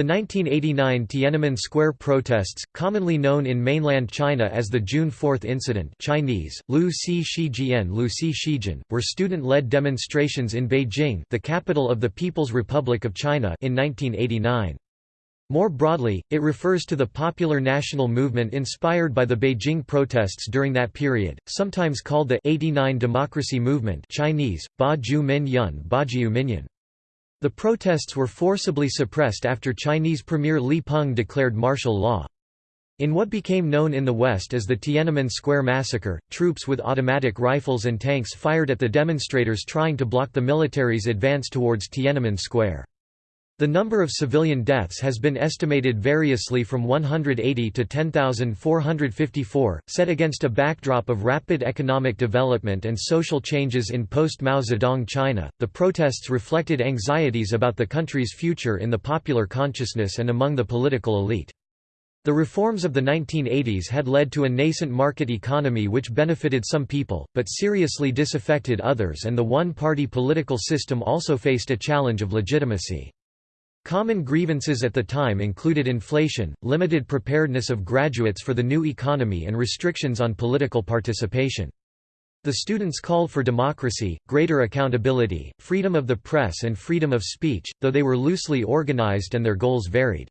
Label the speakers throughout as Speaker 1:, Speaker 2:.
Speaker 1: The 1989 Tiananmen Square protests, commonly known in mainland China as the June 4 incident Chinese, Lu Si Lu were student-led demonstrations in Beijing the capital of the People's Republic of China in 1989. More broadly, it refers to the popular national movement inspired by the Beijing protests during that period, sometimes called the 89 Democracy Movement Chinese, Ba Ju Min Yun Ba Jiu Minyan. The protests were forcibly suppressed after Chinese Premier Li Peng declared martial law. In what became known in the West as the Tiananmen Square massacre, troops with automatic rifles and tanks fired at the demonstrators trying to block the military's advance towards Tiananmen Square. The number of civilian deaths has been estimated variously from 180 to 10,454, set against a backdrop of rapid economic development and social changes in post-Mao Zedong China. The protests reflected anxieties about the country's future in the popular consciousness and among the political elite. The reforms of the 1980s had led to a nascent market economy which benefited some people, but seriously disaffected others and the one-party political system also faced a challenge of legitimacy. Common grievances at the time included inflation, limited preparedness of graduates for the new economy and restrictions on political participation. The students called for democracy, greater accountability, freedom of the press and freedom of speech, though they were loosely organized and their goals varied.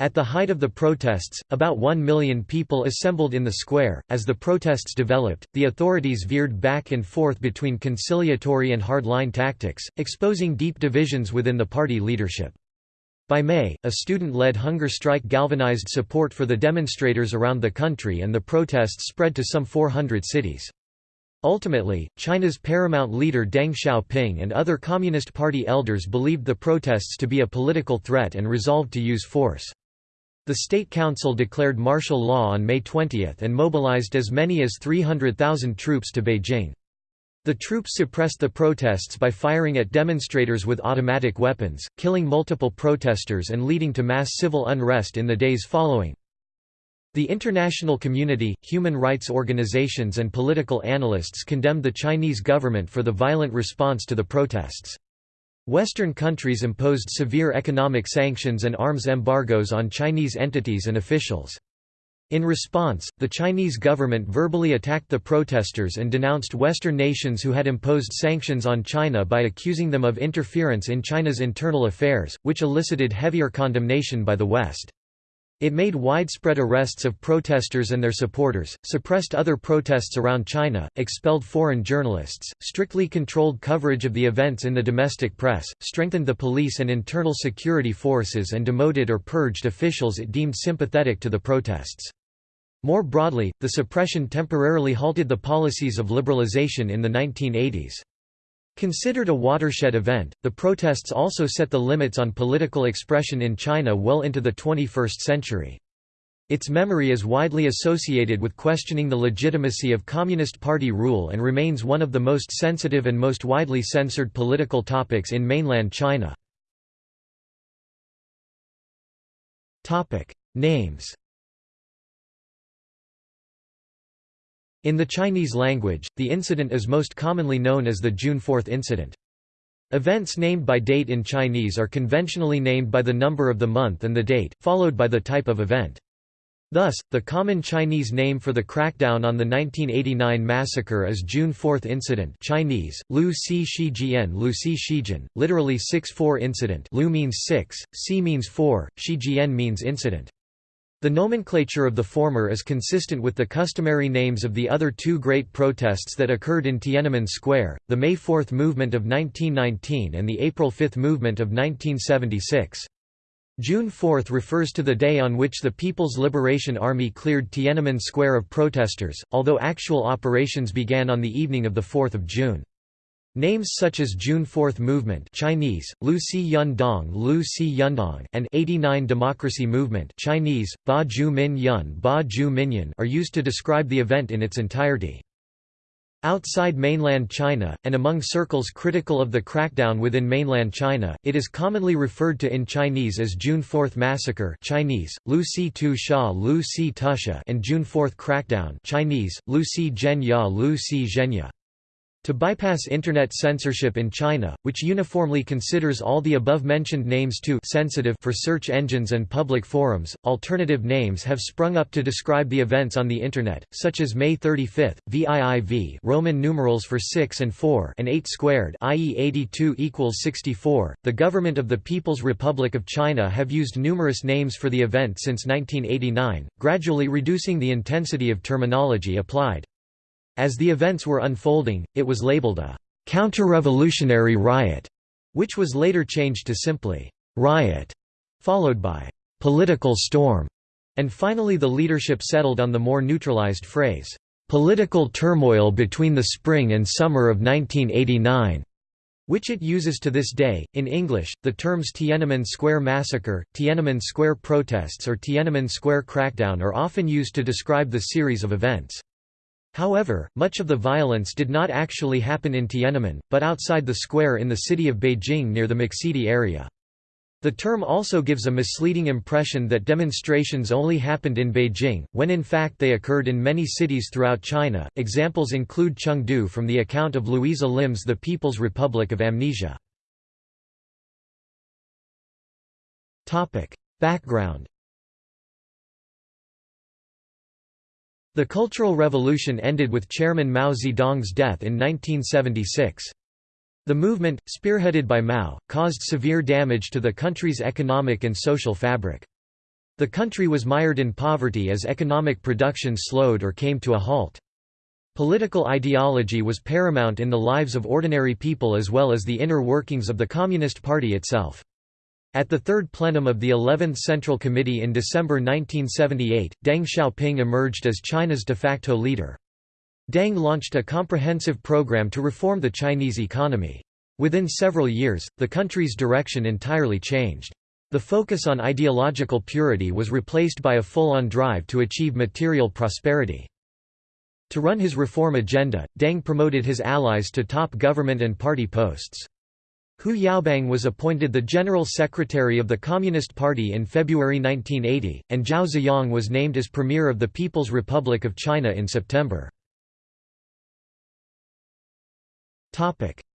Speaker 1: At the height of the protests, about one million people assembled in the square. As the protests developed, the authorities veered back and forth between conciliatory and hardline tactics, exposing deep divisions within the party leadership. By May, a student-led hunger strike galvanized support for the demonstrators around the country and the protests spread to some 400 cities. Ultimately, China's paramount leader Deng Xiaoping and other Communist Party elders believed the protests to be a political threat and resolved to use force. The State Council declared martial law on May 20 and mobilized as many as 300,000 troops to Beijing. The troops suppressed the protests by firing at demonstrators with automatic weapons, killing multiple protesters and leading to mass civil unrest in the days following. The international community, human rights organizations and political analysts condemned the Chinese government for the violent response to the protests. Western countries imposed severe economic sanctions and arms embargoes on Chinese entities and officials. In response, the Chinese government verbally attacked the protesters and denounced Western nations who had imposed sanctions on China by accusing them of interference in China's internal affairs, which elicited heavier condemnation by the West. It made widespread arrests of protesters and their supporters, suppressed other protests around China, expelled foreign journalists, strictly controlled coverage of the events in the domestic press, strengthened the police and internal security forces and demoted or purged officials it deemed sympathetic to the protests. More broadly, the suppression temporarily halted the policies of liberalization in the 1980s. Considered a watershed event, the protests also set the limits on political expression in China well into the 21st century. Its memory is widely associated with questioning the legitimacy of Communist Party rule and remains one of the most sensitive and most widely censored political topics in mainland China. Names In the Chinese language, the incident is most commonly known as the June 4 incident. Events named by date in Chinese are conventionally named by the number of the month and the date, followed by the type of event. Thus, the common Chinese name for the crackdown on the 1989 massacre is June 4 Incident Chinese, Lu Si Shi Shijian Lu Si Shijin, literally 6-4 incident Lu means 6, Si means 4, Shi Shijian means incident. The nomenclature of the former is consistent with the customary names of the other two great protests that occurred in Tiananmen Square, the May 4 movement of 1919 and the April 5 movement of 1976. June 4 refers to the day on which the People's Liberation Army cleared Tiananmen Square of protesters, although actual operations began on the evening of 4 June. Names such as June Fourth Movement Chinese, Lu Si Yundong Lu Si Yundong and 89 Democracy Movement Chinese, Ba Ju Min Yun Ba Ju are used to describe the event in its entirety. Outside mainland China, and among circles critical of the crackdown within mainland China, it is commonly referred to in Chinese as June 4 Massacre Chinese, Lu Si Tu Sha Lu Si Tusha and June 4 Crackdown Chinese, Lu Si Zhen Ya Lu Si Zhenya. To bypass Internet censorship in China, which uniformly considers all the above-mentioned names too sensitive for search engines and public forums, alternative names have sprung up to describe the events on the Internet, such as May 35, VIIV Roman numerals for 6 and 4 and 8 squared i.e. 82 equals 64. The government of the People's Republic of China have used numerous names for the event since 1989, gradually reducing the intensity of terminology applied. As the events were unfolding, it was labeled a counter-revolutionary riot, which was later changed to simply riot, followed by political storm, and finally the leadership settled on the more neutralized phrase, political turmoil between the spring and summer of 1989 which it uses to this day. In English, the terms Tiananmen Square Massacre, Tiananmen Square protests, or Tiananmen Square crackdown are often used to describe the series of events. However, much of the violence did not actually happen in Tiananmen, but outside the square in the city of Beijing near the Muxidi area. The term also gives a misleading impression that demonstrations only happened in Beijing, when in fact they occurred in many cities throughout China. Examples include Chengdu from the account of Louisa Lim's The People's Republic of Amnesia. Background The Cultural Revolution ended with Chairman Mao Zedong's death in 1976. The movement, spearheaded by Mao, caused severe damage to the country's economic and social fabric. The country was mired in poverty as economic production slowed or came to a halt. Political ideology was paramount in the lives of ordinary people as well as the inner workings of the Communist Party itself. At the third plenum of the 11th Central Committee in December 1978, Deng Xiaoping emerged as China's de facto leader. Deng launched a comprehensive program to reform the Chinese economy. Within several years, the country's direction entirely changed. The focus on ideological purity was replaced by a full-on drive to achieve material prosperity. To run his reform agenda, Deng promoted his allies to top government and party posts. Hu Yaobang was appointed the General Secretary of the Communist Party in February 1980, and Zhao Ziyang was named as Premier of the People's Republic of China in September.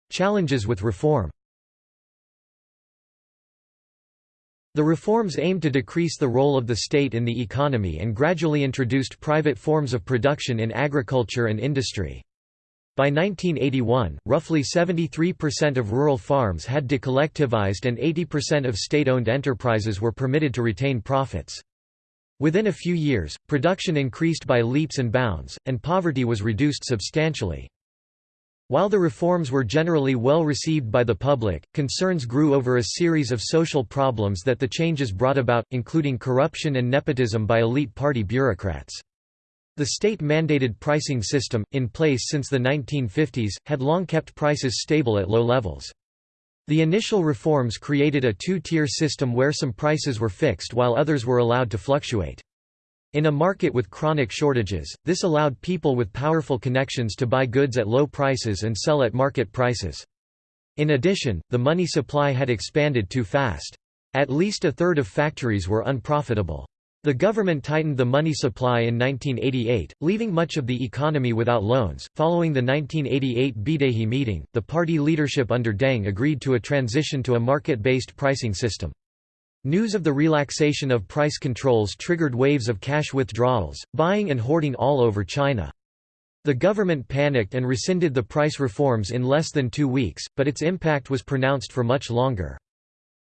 Speaker 1: Challenges with reform The reforms aimed to decrease the role of the state in the economy and gradually introduced private forms of production in agriculture and industry. By 1981, roughly 73% of rural farms had decollectivized and 80% of state-owned enterprises were permitted to retain profits. Within a few years, production increased by leaps and bounds, and poverty was reduced substantially. While the reforms were generally well received by the public, concerns grew over a series of social problems that the changes brought about, including corruption and nepotism by elite party bureaucrats. The state-mandated pricing system, in place since the 1950s, had long kept prices stable at low levels. The initial reforms created a two-tier system where some prices were fixed while others were allowed to fluctuate. In a market with chronic shortages, this allowed people with powerful connections to buy goods at low prices and sell at market prices. In addition, the money supply had expanded too fast. At least a third of factories were unprofitable. The government tightened the money supply in 1988, leaving much of the economy without loans. Following the 1988 Beidaihe meeting, the party leadership under Deng agreed to a transition to a market based pricing system. News of the relaxation of price controls triggered waves of cash withdrawals, buying and hoarding all over China. The government panicked and rescinded the price reforms in less than two weeks, but its impact was pronounced for much longer.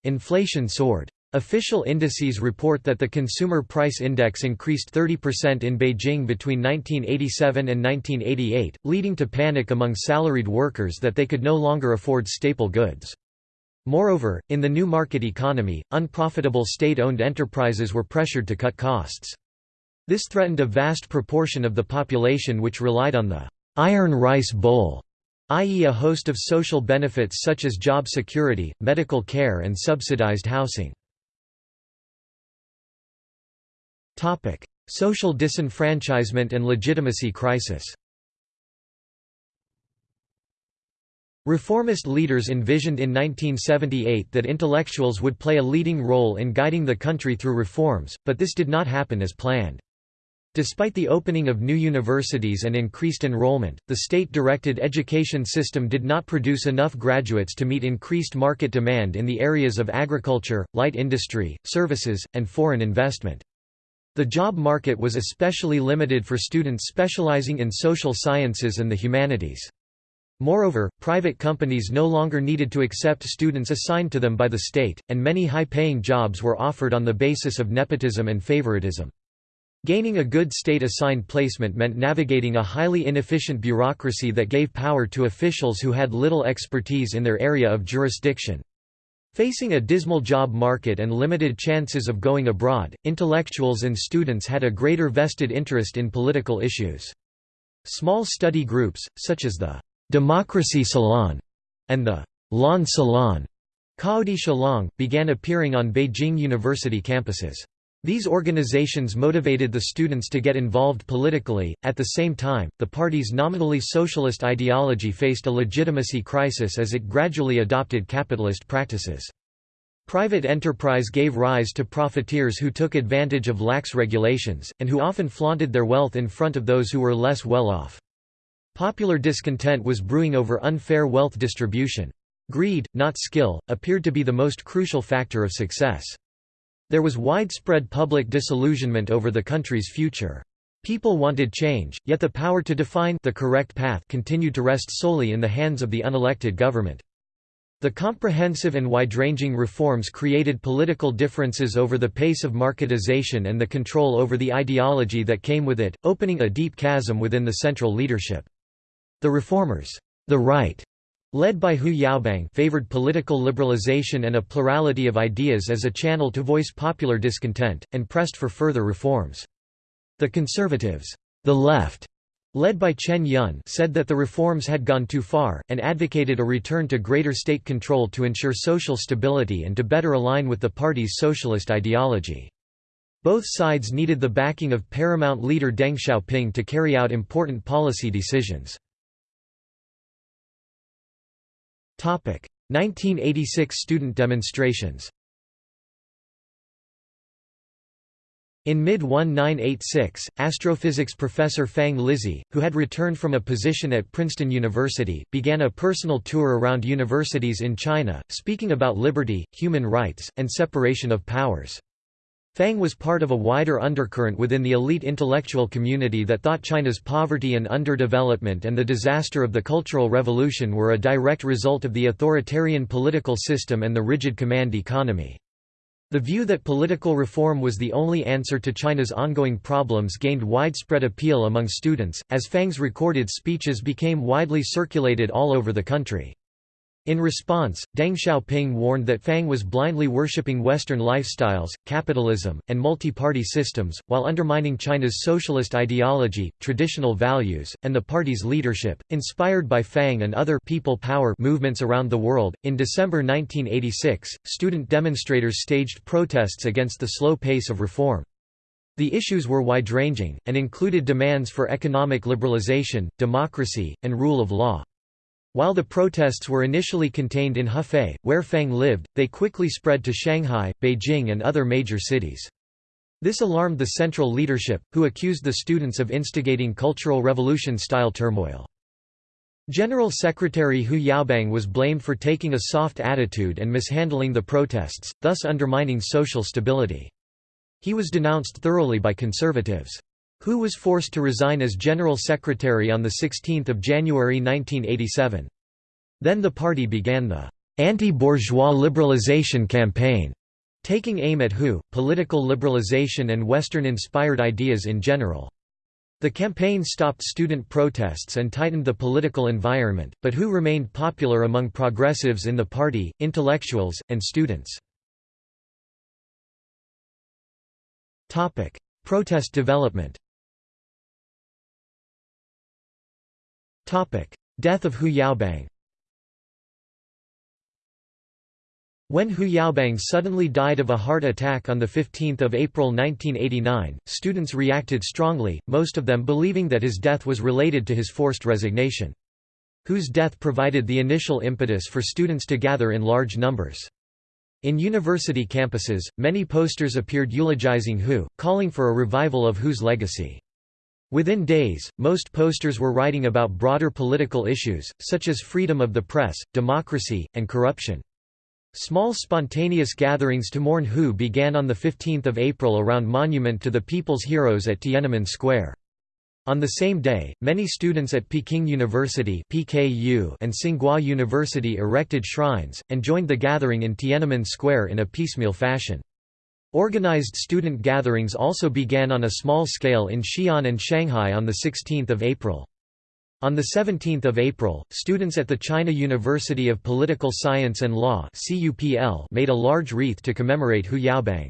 Speaker 1: Inflation soared. Official indices report that the Consumer Price Index increased 30% in Beijing between 1987 and 1988, leading to panic among salaried workers that they could no longer afford staple goods. Moreover, in the new market economy, unprofitable state-owned enterprises were pressured to cut costs. This threatened a vast proportion of the population which relied on the «iron rice bowl», i.e. a host of social benefits such as job security, medical care and subsidized housing. Topic: Social disenfranchisement and legitimacy crisis. Reformist leaders envisioned in 1978 that intellectuals would play a leading role in guiding the country through reforms, but this did not happen as planned. Despite the opening of new universities and increased enrollment, the state-directed education system did not produce enough graduates to meet increased market demand in the areas of agriculture, light industry, services, and foreign investment. The job market was especially limited for students specializing in social sciences and the humanities. Moreover, private companies no longer needed to accept students assigned to them by the state, and many high-paying jobs were offered on the basis of nepotism and favoritism. Gaining a good state-assigned placement meant navigating a highly inefficient bureaucracy that gave power to officials who had little expertise in their area of jurisdiction. Facing a dismal job market and limited chances of going abroad, intellectuals and students had a greater vested interest in political issues. Small study groups, such as the «Democracy Salon» and the «Lawn Salon» Caodi Shalong, began appearing on Beijing University campuses. These organizations motivated the students to get involved politically. At the same time, the party's nominally socialist ideology faced a legitimacy crisis as it gradually adopted capitalist practices. Private enterprise gave rise to profiteers who took advantage of lax regulations, and who often flaunted their wealth in front of those who were less well off. Popular discontent was brewing over unfair wealth distribution. Greed, not skill, appeared to be the most crucial factor of success. There was widespread public disillusionment over the country's future. People wanted change, yet the power to define the correct path continued to rest solely in the hands of the unelected government. The comprehensive and wide-ranging reforms created political differences over the pace of marketization and the control over the ideology that came with it, opening a deep chasm within the central leadership. The reformers, the right, led by Hu Yaobang favored political liberalization and a plurality of ideas as a channel to voice popular discontent, and pressed for further reforms. The conservatives, the left, led by Chen Yun said that the reforms had gone too far, and advocated a return to greater state control to ensure social stability and to better align with the party's socialist ideology. Both sides needed the backing of paramount leader Deng Xiaoping to carry out important policy decisions. 1986 student demonstrations In mid-1986, astrophysics professor Fang Lizhi, who had returned from a position at Princeton University, began a personal tour around universities in China, speaking about liberty, human rights, and separation of powers. Fang was part of a wider undercurrent within the elite intellectual community that thought China's poverty and underdevelopment and the disaster of the Cultural Revolution were a direct result of the authoritarian political system and the rigid command economy. The view that political reform was the only answer to China's ongoing problems gained widespread appeal among students, as Fang's recorded speeches became widely circulated all over the country. In response, Deng Xiaoping warned that Fang was blindly worshipping Western lifestyles, capitalism, and multi-party systems, while undermining China's socialist ideology, traditional values, and the party's leadership. Inspired by Fang and other people power movements around the world, in December 1986, student demonstrators staged protests against the slow pace of reform. The issues were wide-ranging, and included demands for economic liberalization, democracy, and rule of law. While the protests were initially contained in Hefei, where Fang lived, they quickly spread to Shanghai, Beijing and other major cities. This alarmed the central leadership, who accused the students of instigating Cultural Revolution-style turmoil. General Secretary Hu Yaobang was blamed for taking a soft attitude and mishandling the protests, thus undermining social stability. He was denounced thoroughly by conservatives. Hu was forced to resign as General Secretary on 16 January 1987. Then the party began the anti-bourgeois liberalization campaign, taking aim at Hu, political liberalization and Western-inspired ideas in general. The campaign stopped student protests and tightened the political environment, but Hu remained popular among progressives in the party, intellectuals, and students. Protest development Death of Hu Yaobang When Hu Yaobang suddenly died of a heart attack on 15 April 1989, students reacted strongly, most of them believing that his death was related to his forced resignation. Hu's death provided the initial impetus for students to gather in large numbers. In university campuses, many posters appeared eulogizing Hu, calling for a revival of Hu's legacy. Within days, most posters were writing about broader political issues, such as freedom of the press, democracy, and corruption. Small spontaneous gatherings to mourn Hu began on 15 April around Monument to the People's Heroes at Tiananmen Square. On the same day, many students at Peking University (PKU) and Tsinghua University erected shrines and joined the gathering in Tiananmen Square in a piecemeal fashion. Organized student gatherings also began on a small scale in Xi'an and Shanghai on the 16th of April. On 17 April, students at the China University of Political Science and Law made a large wreath to commemorate Hu Yaobang.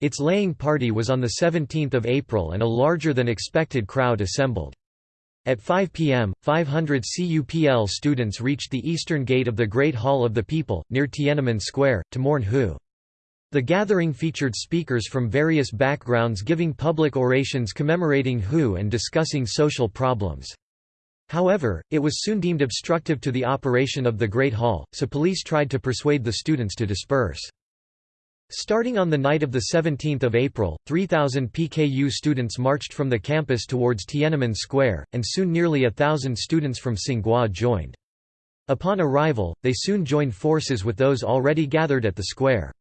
Speaker 1: Its laying party was on 17 April and a larger than expected crowd assembled. At 5 p.m., 500 CUPL students reached the eastern gate of the Great Hall of the People, near Tiananmen Square, to mourn Hu. The gathering featured speakers from various backgrounds giving public orations commemorating Hu and discussing social problems. However, it was soon deemed obstructive to the operation of the Great Hall, so police tried to persuade the students to disperse. Starting on the night of 17 April, 3,000 PKU students marched from the campus towards Tiananmen Square, and soon nearly a thousand students from Tsinghua joined. Upon arrival, they soon joined forces with those already gathered at the square.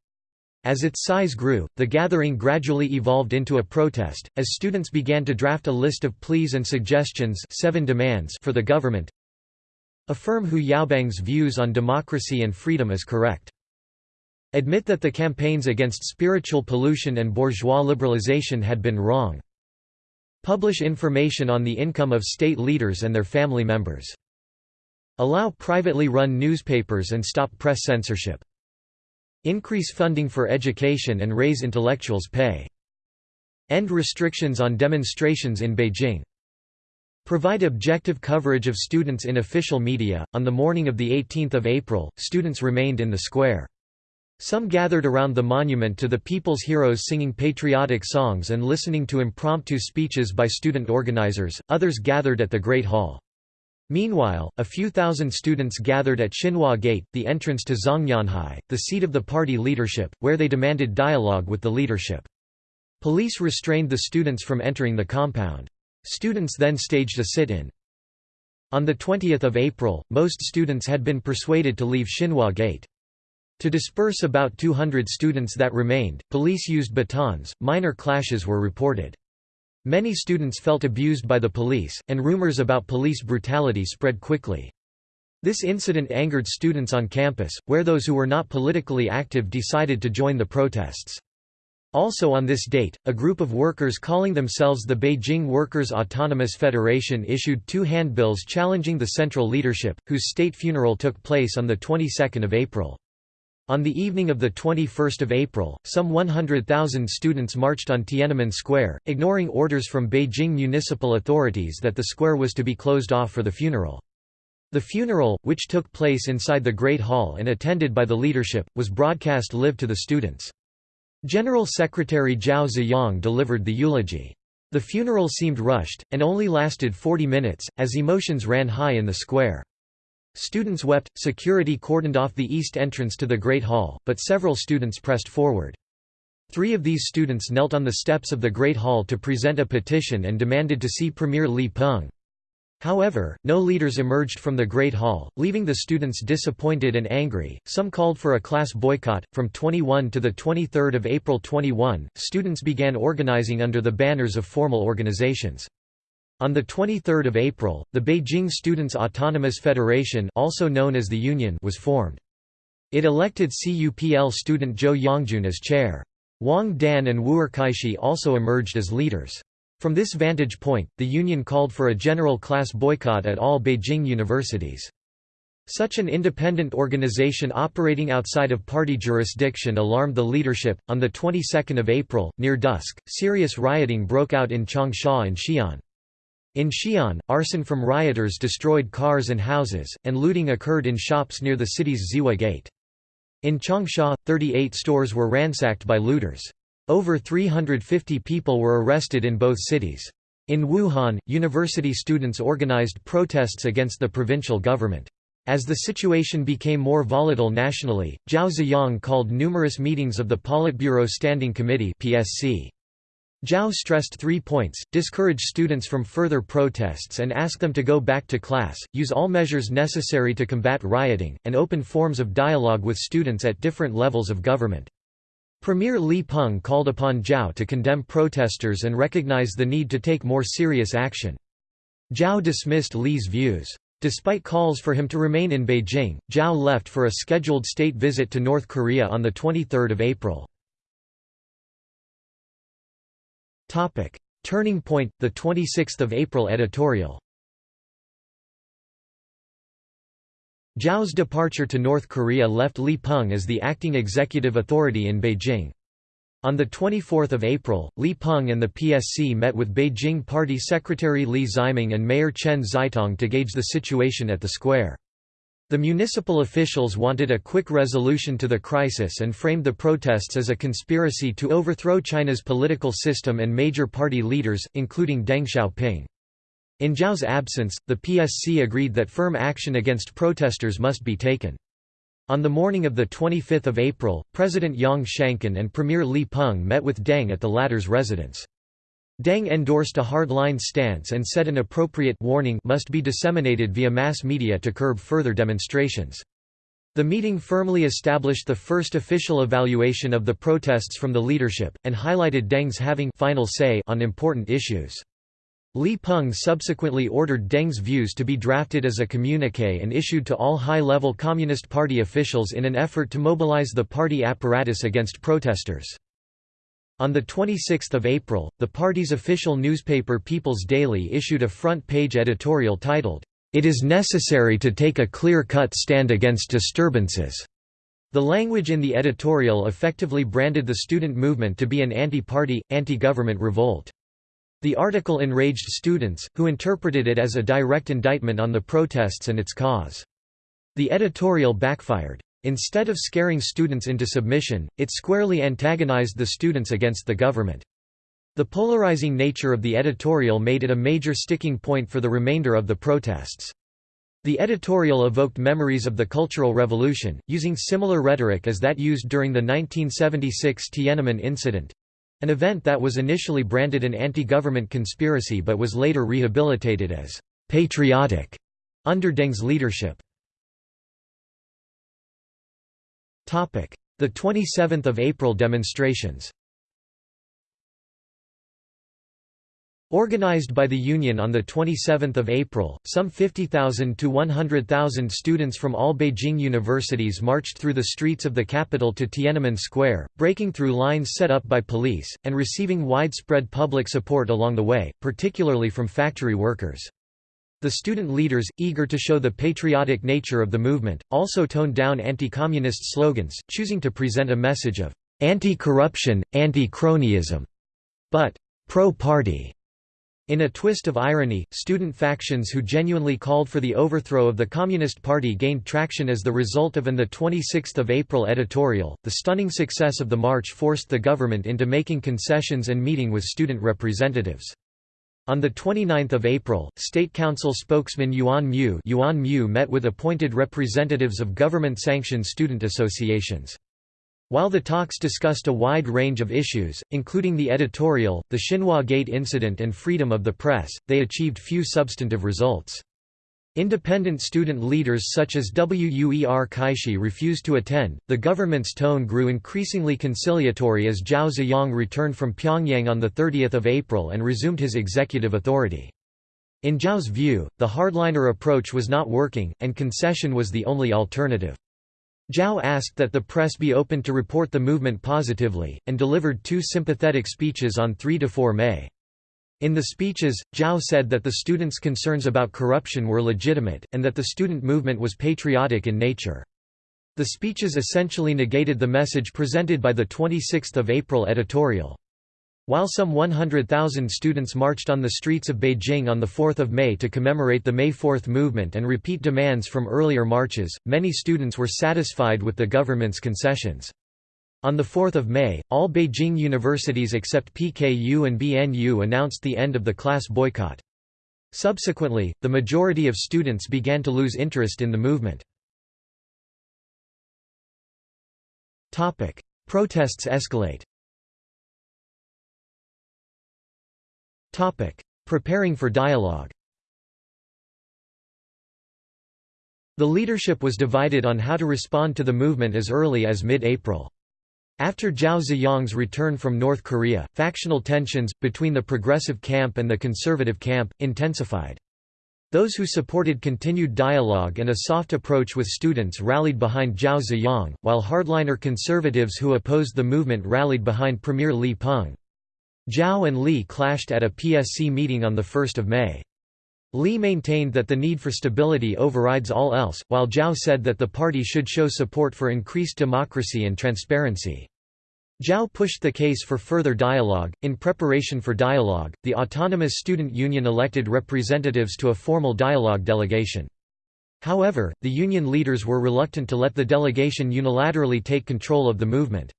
Speaker 1: As its size grew, the gathering gradually evolved into a protest, as students began to draft a list of pleas and suggestions seven demands for the government. Affirm Hu Yaobang's views on democracy and freedom as correct. Admit that the campaigns against spiritual pollution and bourgeois liberalization had been wrong. Publish information on the income of state leaders and their family members. Allow privately run newspapers and stop press censorship. Increase funding for education and raise intellectuals' pay. End restrictions on demonstrations in Beijing. Provide objective coverage of students in official media. On the morning of the 18th of April, students remained in the square. Some gathered around the monument to the people's heroes singing patriotic songs and listening to impromptu speeches by student organizers, others gathered at the Great Hall. Meanwhile, a few thousand students gathered at Xinhua Gate, the entrance to Zhongnanhai, the seat of the party leadership, where they demanded dialogue with the leadership. Police restrained the students from entering the compound. Students then staged a sit-in. On 20 April, most students had been persuaded to leave Xinhua Gate. To disperse about 200 students that remained, police used batons. Minor clashes were reported. Many students felt abused by the police, and rumors about police brutality spread quickly. This incident angered students on campus, where those who were not politically active decided to join the protests. Also on this date, a group of workers calling themselves the Beijing Workers' Autonomous Federation issued two handbills challenging the central leadership, whose state funeral took place on the 22nd of April. On the evening of 21 April, some 100,000 students marched on Tiananmen Square, ignoring orders from Beijing municipal authorities that the square was to be closed off for the funeral. The funeral, which took place inside the Great Hall and attended by the leadership, was broadcast live to the students. General Secretary Zhao Ziyang delivered the eulogy. The funeral seemed rushed, and only lasted 40 minutes, as emotions ran high in the square. Students wept, security cordoned off the east entrance to the Great Hall, but several students pressed forward. Three of these students knelt on the steps of the Great Hall to present a petition and demanded to see Premier Li Peng. However, no leaders emerged from the Great Hall, leaving the students disappointed and angry. Some called for a class boycott. From 21 to the 23rd of April 21, students began organizing under the banners of formal organizations. On 23 April, the Beijing Students' Autonomous Federation also known as the Union was formed. It elected CUPL student Zhou Yongjun as chair. Wang Dan and Wu'erkaixi also emerged as leaders. From this vantage point, the Union called for a general class boycott at all Beijing universities. Such an independent organization operating outside of party jurisdiction alarmed the leadership. On the 22nd of April, near dusk, serious rioting broke out in Changsha and Xi'an. In Xi'an, arson from rioters destroyed cars and houses, and looting occurred in shops near the city's Ziwa Gate. In Changsha, 38 stores were ransacked by looters. Over 350 people were arrested in both cities. In Wuhan, university students organized protests against the provincial government. As the situation became more volatile nationally, Zhao Ziyang called numerous meetings of the Politburo Standing Committee PSC. Zhao stressed three points, discourage students from further protests and ask them to go back to class, use all measures necessary to combat rioting, and open forms of dialogue with students at different levels of government. Premier Li Peng called upon Zhao to condemn protesters and recognize the need to take more serious action. Zhao dismissed Li's views. Despite calls for him to remain in Beijing, Zhao left for a scheduled state visit to North Korea on 23 April. Turning point, 26 April editorial Zhao's departure to North Korea left Li Peng as the acting executive authority in Beijing. On 24 April, Li Peng and the PSC met with Beijing Party Secretary Li Ximing and Mayor Chen Xitong to gauge the situation at the square. The municipal officials wanted a quick resolution to the crisis and framed the protests as a conspiracy to overthrow China's political system and major party leaders, including Deng Xiaoping. In Zhao's absence, the PSC agreed that firm action against protesters must be taken. On the morning of 25 April, President Yang Shangkun and Premier Li Peng met with Deng at the latter's residence. Deng endorsed a hardline stance and said an appropriate warning must be disseminated via mass media to curb further demonstrations. The meeting firmly established the first official evaluation of the protests from the leadership, and highlighted Deng's having final say on important issues. Li Peng subsequently ordered Deng's views to be drafted as a communique and issued to all high-level Communist Party officials in an effort to mobilize the party apparatus against protesters. On 26 April, the party's official newspaper People's Daily issued a front-page editorial titled, "'It is necessary to take a clear-cut stand against disturbances'". The language in the editorial effectively branded the student movement to be an anti-party, anti-government revolt. The article enraged students, who interpreted it as a direct indictment on the protests and its cause. The editorial backfired. Instead of scaring students into submission, it squarely antagonized the students against the government. The polarizing nature of the editorial made it a major sticking point for the remainder of the protests. The editorial evoked memories of the Cultural Revolution, using similar rhetoric as that used during the 1976 Tiananmen incident—an event that was initially branded an anti-government conspiracy but was later rehabilitated as «patriotic» under Deng's leadership. The 27th of April demonstrations Organized by the Union on 27 April, some 50,000 to 100,000 students from all Beijing universities marched through the streets of the capital to Tiananmen Square, breaking through lines set up by police, and receiving widespread public support along the way, particularly from factory workers. The student leaders, eager to show the patriotic nature of the movement, also toned down anti-communist slogans, choosing to present a message of anti-corruption, anti-cronyism, but pro-party. In a twist of irony, student factions who genuinely called for the overthrow of the Communist Party gained traction as the result of an 26 April editorial. The stunning success of the march forced the government into making concessions and meeting with student representatives. On 29 April, State Council spokesman Yuan Mu, Yuan Mu met with appointed representatives of government-sanctioned student associations. While the talks discussed a wide range of issues, including the editorial, the Xinhua Gate incident and freedom of the press, they achieved few substantive results. Independent student leaders such as Wu'erkaixi refused to attend. The government's tone grew increasingly conciliatory as Zhao Ziyang returned from Pyongyang on 30 April and resumed his executive authority. In Zhao's view, the hardliner approach was not working, and concession was the only alternative. Zhao asked that the press be open to report the movement positively, and delivered two sympathetic speeches on 3–4 May. In the speeches, Zhao said that the students' concerns about corruption were legitimate, and that the student movement was patriotic in nature. The speeches essentially negated the message presented by the 26 April editorial. While some 100,000 students marched on the streets of Beijing on 4 May to commemorate the May 4 movement and repeat demands from earlier marches, many students were satisfied with the government's concessions. On 4 May, all Beijing universities except PKU and BNU announced the end of the class boycott. Subsequently, the majority of students began to lose interest in the movement. Protests escalate Preparing for dialogue The leadership was divided on how to respond to the movement as early as mid-April. After Zhao Ziyang's return from North Korea, factional tensions, between the progressive camp and the conservative camp, intensified. Those who supported continued dialogue and a soft approach with students rallied behind Zhao Ziyang, while hardliner conservatives who opposed the movement rallied behind Premier Li Peng. Zhao and Li clashed at a PSC meeting on 1 May. Li maintained that the need for stability overrides all else, while Zhao said that the party should show support for increased democracy and transparency. Zhao pushed the case for further dialogue. In preparation for dialogue, the Autonomous Student Union elected representatives to a formal dialogue delegation. However, the union leaders were reluctant to let the delegation unilaterally take control of the movement.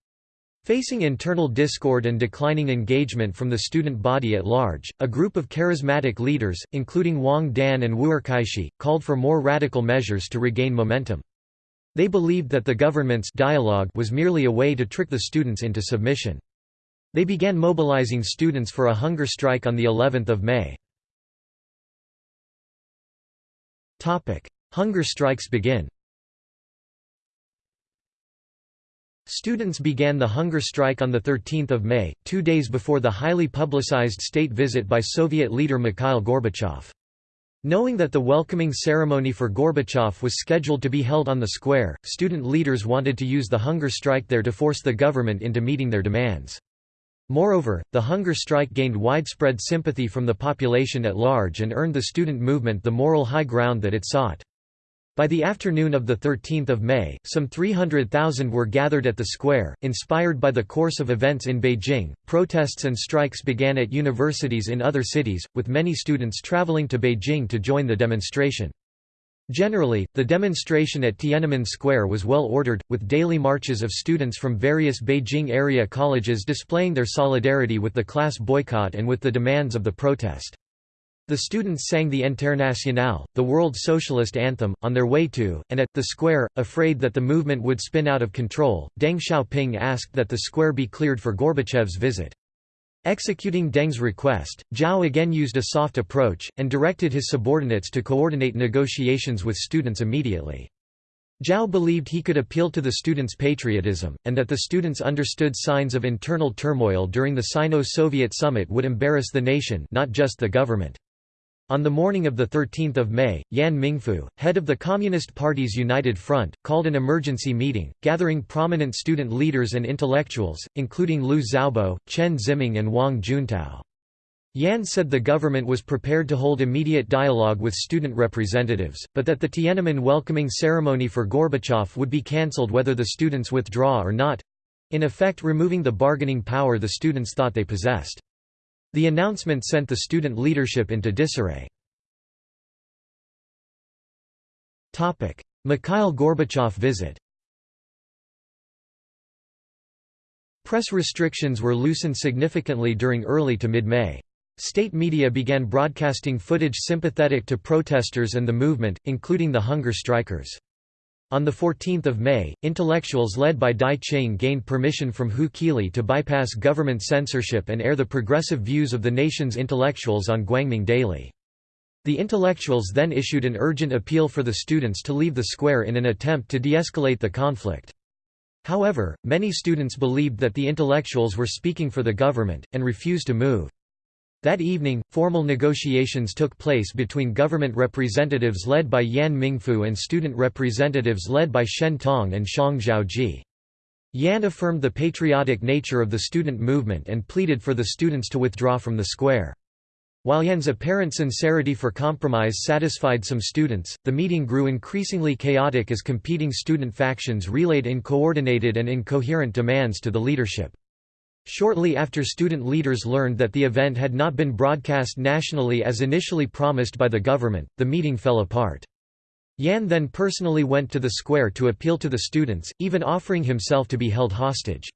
Speaker 1: Facing internal discord and declining engagement from the student body at large, a group of charismatic leaders, including Wang Dan and Wu'erkaixi, called for more radical measures to regain momentum. They believed that the government's dialogue was merely a way to trick the students into submission. They began mobilizing students for a hunger strike on the 11th of May. Hunger strikes begin Students began the hunger strike on 13 May, two days before the highly publicized state visit by Soviet leader Mikhail Gorbachev. Knowing that the welcoming ceremony for Gorbachev was scheduled to be held on the square, student leaders wanted to use the hunger strike there to force the government into meeting their demands. Moreover, the hunger strike gained widespread sympathy from the population at large and earned the student movement the moral high ground that it sought. By the afternoon of 13 May, some 300,000 were gathered at the square. Inspired by the course of events in Beijing, protests and strikes began at universities in other cities, with many students traveling to Beijing to join the demonstration. Generally, the demonstration at Tiananmen Square was well ordered, with daily marches of students from various Beijing area colleges displaying their solidarity with the class boycott and with the demands of the protest. The students sang the Internationale, the World Socialist Anthem, on their way to, and at, the square, afraid that the movement would spin out of control. Deng Xiaoping asked that the square be cleared for Gorbachev's visit. Executing Deng's request, Zhao again used a soft approach, and directed his subordinates to coordinate negotiations with students immediately. Zhao believed he could appeal to the students' patriotism, and that the students understood signs of internal turmoil during the Sino-Soviet summit would embarrass the nation not just the government. On the morning of 13 May, Yan Mingfu, head of the Communist Party's United Front, called an emergency meeting, gathering prominent student leaders and intellectuals, including Liu Xiaobo, Chen Ziming and Wang Juntao. Yan said the government was prepared to hold immediate dialogue with student representatives, but that the Tiananmen welcoming ceremony for Gorbachev would be cancelled whether the students withdraw or not—in effect removing the bargaining power the students thought they possessed. The announcement sent the student leadership into disarray. Mikhail Gorbachev visit Press restrictions were loosened significantly during early to mid-May. State media began broadcasting footage sympathetic to protesters and the movement, including the hunger strikers. On 14 May, intellectuals led by Dai Qing gained permission from Hu Qili to bypass government censorship and air the progressive views of the nation's intellectuals on Guangming Daily. The intellectuals then issued an urgent appeal for the students to leave the square in an attempt to de-escalate the conflict. However, many students believed that the intellectuals were speaking for the government, and refused to move. That evening, formal negotiations took place between government representatives led by Yan Mingfu and student representatives led by Shen Tong and Xiang Xiaoji. Yan affirmed the patriotic nature of the student movement and pleaded for the students to withdraw from the square. While Yan's apparent sincerity for compromise satisfied some students, the meeting grew increasingly chaotic as competing student factions relayed uncoordinated and incoherent demands to the leadership. Shortly after student leaders learned that the event had not been broadcast nationally as initially promised by the government, the meeting fell apart. Yan then personally went to the square to appeal to the students, even offering himself to be held hostage.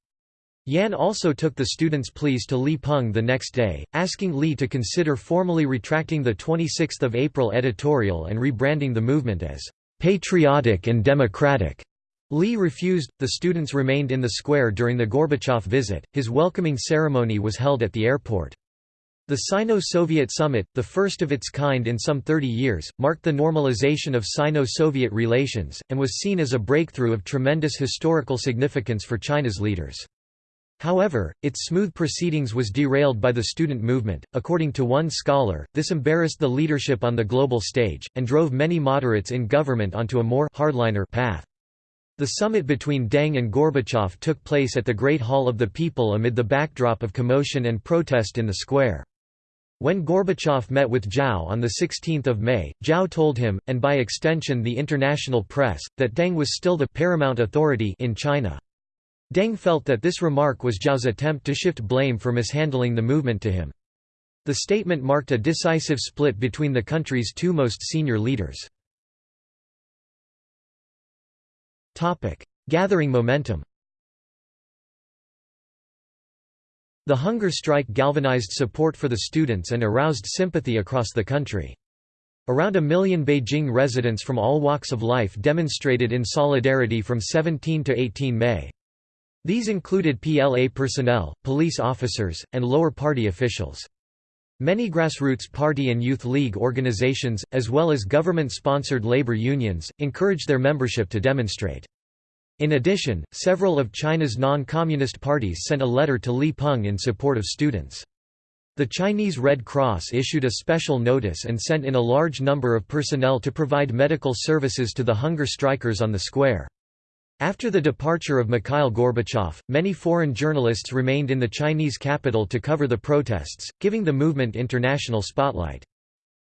Speaker 1: Yan also took the students' pleas to Li Peng the next day, asking Li to consider formally retracting the 26 April editorial and rebranding the movement as "...patriotic and democratic." Li refused, the students remained in the square during the Gorbachev visit, his welcoming ceremony was held at the airport. The Sino-Soviet summit, the first of its kind in some 30 years, marked the normalization of Sino-Soviet relations, and was seen as a breakthrough of tremendous historical significance for China's leaders. However, its smooth proceedings was derailed by the student movement. According to one scholar, this embarrassed the leadership on the global stage, and drove many moderates in government onto a more hardliner path. The summit between Deng and Gorbachev took place at the Great Hall of the People amid the backdrop of commotion and protest in the square. When Gorbachev met with Zhao on 16 May, Zhao told him, and by extension the international press, that Deng was still the paramount authority in China. Deng felt that this remark was Zhao's attempt to shift blame for mishandling the movement to him. The statement marked a decisive split between the country's two most senior leaders. Gathering momentum The hunger strike galvanized support for the students and aroused sympathy across the country. Around a million Beijing residents from all walks of life demonstrated in solidarity from 17 to 18 May. These included PLA personnel, police officers, and lower party officials. Many grassroots party and youth league organizations, as well as government-sponsored labor unions, encouraged their membership to demonstrate. In addition, several of China's non-communist parties sent a letter to Li Peng in support of students. The Chinese Red Cross issued a special notice and sent in a large number of personnel to provide medical services to the hunger strikers on the square. After the departure of Mikhail Gorbachev, many foreign journalists remained in the Chinese capital to cover the protests, giving the movement international spotlight.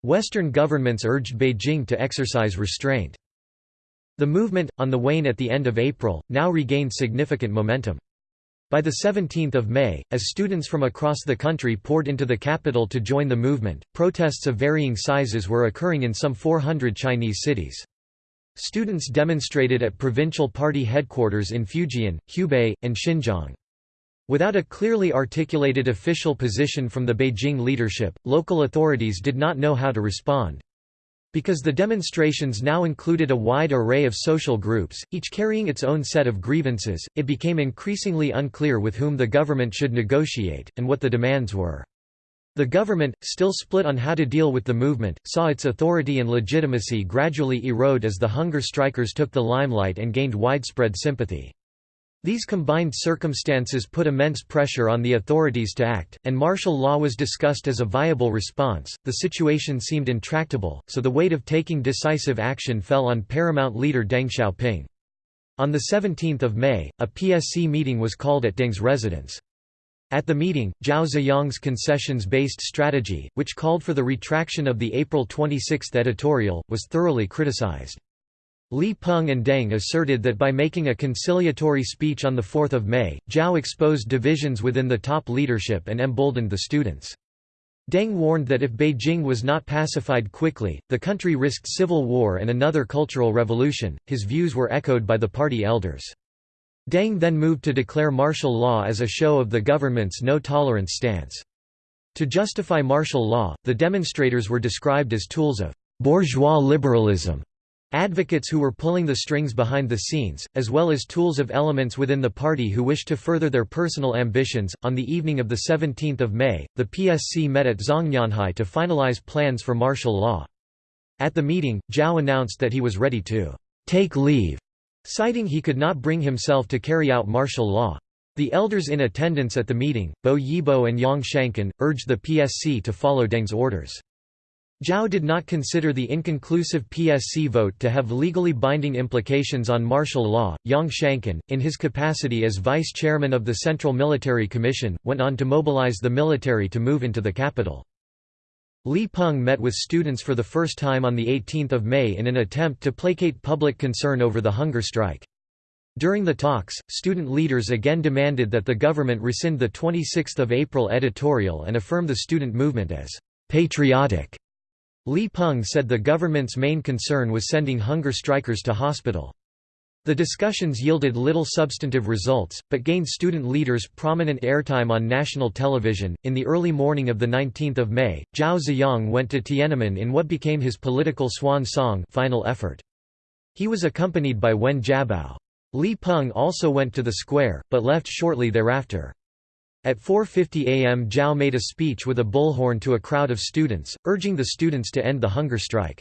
Speaker 1: Western governments urged Beijing to exercise restraint. The movement, on the wane at the end of April, now regained significant momentum. By the 17th of May, as students from across the country poured into the capital to join the movement, protests of varying sizes were occurring in some 400 Chinese cities. Students demonstrated at provincial party headquarters in Fujian, Hubei, and Xinjiang. Without a clearly articulated official position from the Beijing leadership, local authorities did not know how to respond. Because the demonstrations now included a wide array of social groups, each carrying its own set of grievances, it became increasingly unclear with whom the government should negotiate, and what the demands were. The government, still split on how to deal with the movement, saw its authority and legitimacy gradually erode as the hunger strikers took the limelight and gained widespread sympathy. These combined circumstances put immense pressure on the authorities to act, and martial law was discussed as a viable response. The situation seemed intractable, so the weight of taking decisive action fell on paramount leader Deng Xiaoping. On 17 May, a PSC meeting was called at Deng's residence. At the meeting, Zhao Ziyang's concessions-based strategy, which called for the retraction of the April 26 editorial, was thoroughly criticized. Li Peng and Deng asserted that by making a conciliatory speech on 4 May, Zhao exposed divisions within the top leadership and emboldened the students. Deng warned that if Beijing was not pacified quickly, the country risked civil war and another cultural revolution. His views were echoed by the party elders. Deng then moved to declare martial law as a show of the government's no-tolerance stance. To justify martial law, the demonstrators were described as tools of «bourgeois liberalism», advocates who were pulling the strings behind the scenes, as well as tools of elements within the party who wished to further their personal ambitions. On the evening of 17 May, the PSC met at Zhongnanhai to finalize plans for martial law. At the meeting, Zhao announced that he was ready to «take leave» citing he could not bring himself to carry out martial law. The elders in attendance at the meeting, Bo Yibo and Yang Shangkun, urged the PSC to follow Deng's orders. Zhao did not consider the inconclusive PSC vote to have legally binding implications on martial law. Yang Shangkun, in his capacity as vice chairman of the Central Military Commission, went on to mobilize the military to move into the capital. Li Peng met with students for the first time on 18 May in an attempt to placate public concern over the hunger strike. During the talks, student leaders again demanded that the government rescind the 26 April editorial and affirm the student movement as «patriotic». Li Peng said the government's main concern was sending hunger strikers to hospital. The discussions yielded little substantive results, but gained student leaders prominent airtime on national television. In the early morning of the 19th of May, Zhao Ziyang went to Tiananmen in what became his political swan song, Final Effort. He was accompanied by Wen Jiabao. Li Peng also went to the square, but left shortly thereafter. At 4.50 am Zhao made a speech with a bullhorn to a crowd of students, urging the students to end the hunger strike.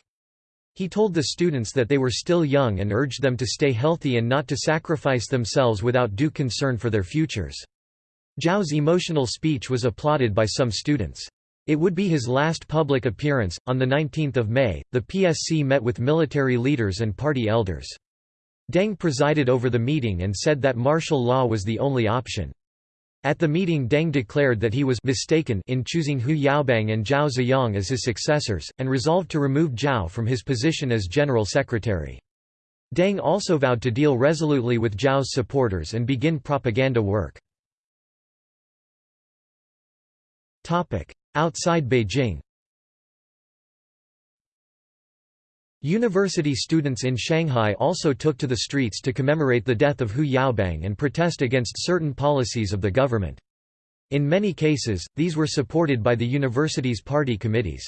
Speaker 1: He told the students that they were still young and urged them to stay healthy and not to sacrifice themselves without due concern for their futures. Zhao's emotional speech was applauded by some students. It would be his last public appearance. On 19 May, the PSC met with military leaders and party elders. Deng presided over the meeting and said that martial law was the only option. At the meeting Deng declared that he was mistaken in choosing Hu Yaobang and Zhao Ziyang as his successors, and resolved to remove Zhao from his position as general secretary. Deng also vowed to deal resolutely with Zhao's supporters and begin propaganda work. Outside Beijing University students in Shanghai also took to the streets to commemorate the death of Hu Yaobang and protest against certain policies of the government. In many cases, these were supported by the university's party committees.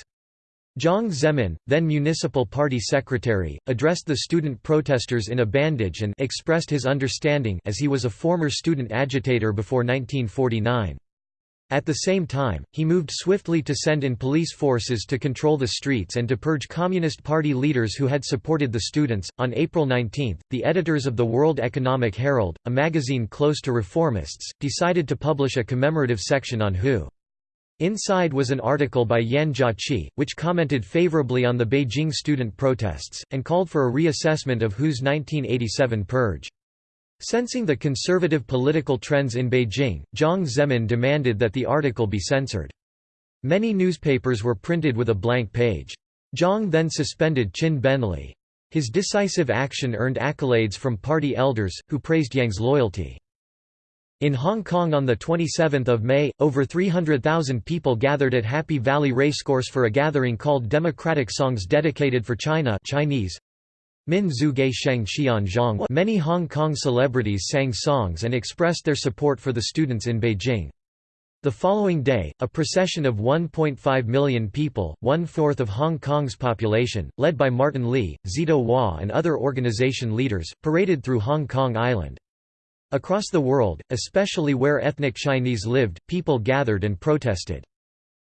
Speaker 1: Jiang Zemin, then municipal party secretary, addressed the student protesters in a bandage and expressed his understanding as he was a former student agitator before 1949. At the same time, he moved swiftly to send in police forces to control the streets and to purge Communist Party leaders who had supported the students. On April 19, the editors of the World Economic Herald, a magazine close to reformists, decided to publish a commemorative section on Hu. Inside was an article by Yan Jiaqi, which commented favorably on the Beijing student protests, and called for a reassessment of Hu's 1987 purge. Sensing the conservative political trends in Beijing, Jiang Zemin demanded that the article be censored. Many newspapers were printed with a blank page. Jiang then suspended Qin Benli. His decisive action earned accolades from party elders, who praised Yang's loyalty. In Hong Kong on 27 May, over 300,000 people gathered at Happy Valley Racecourse for a gathering called Democratic Songs Dedicated for China Chinese, Min Sheng Xian Zhang Many Hong Kong celebrities sang songs and expressed their support for the students in Beijing. The following day, a procession of 1.5 million people, one-fourth of Hong Kong's population, led by Martin Lee, Szeto Wah and other organization leaders, paraded through Hong Kong Island. Across the world, especially where ethnic Chinese lived, people gathered and protested.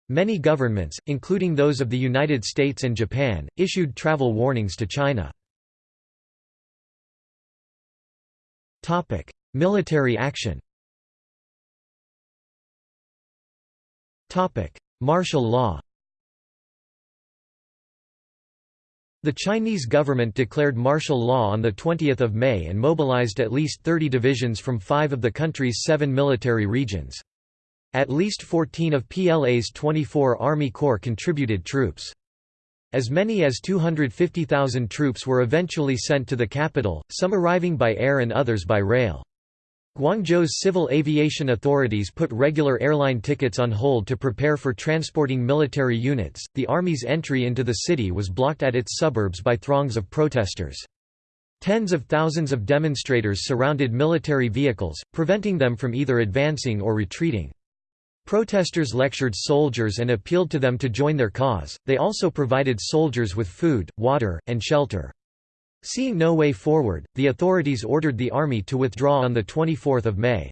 Speaker 1: Many governments, including those of the United States and Japan, issued travel warnings to China. Topic: Military action. Topic: Martial law. The Chinese government declared martial law on 20 May and mobilized at least 30 divisions from five of the country's seven military regions. At least 14 of PLA's 24 Army Corps contributed troops. As many as 250,000 troops were eventually sent to the capital, some arriving by air and others by rail. Guangzhou's civil aviation authorities put regular airline tickets on hold to prepare for transporting military units. The army's entry into the city was blocked at its suburbs by throngs of protesters. Tens of thousands of demonstrators surrounded military vehicles, preventing them from either advancing or retreating. Protesters lectured soldiers and appealed to them to join their cause, they also provided soldiers with food, water, and shelter. Seeing no way forward, the authorities ordered the army to withdraw on 24 May.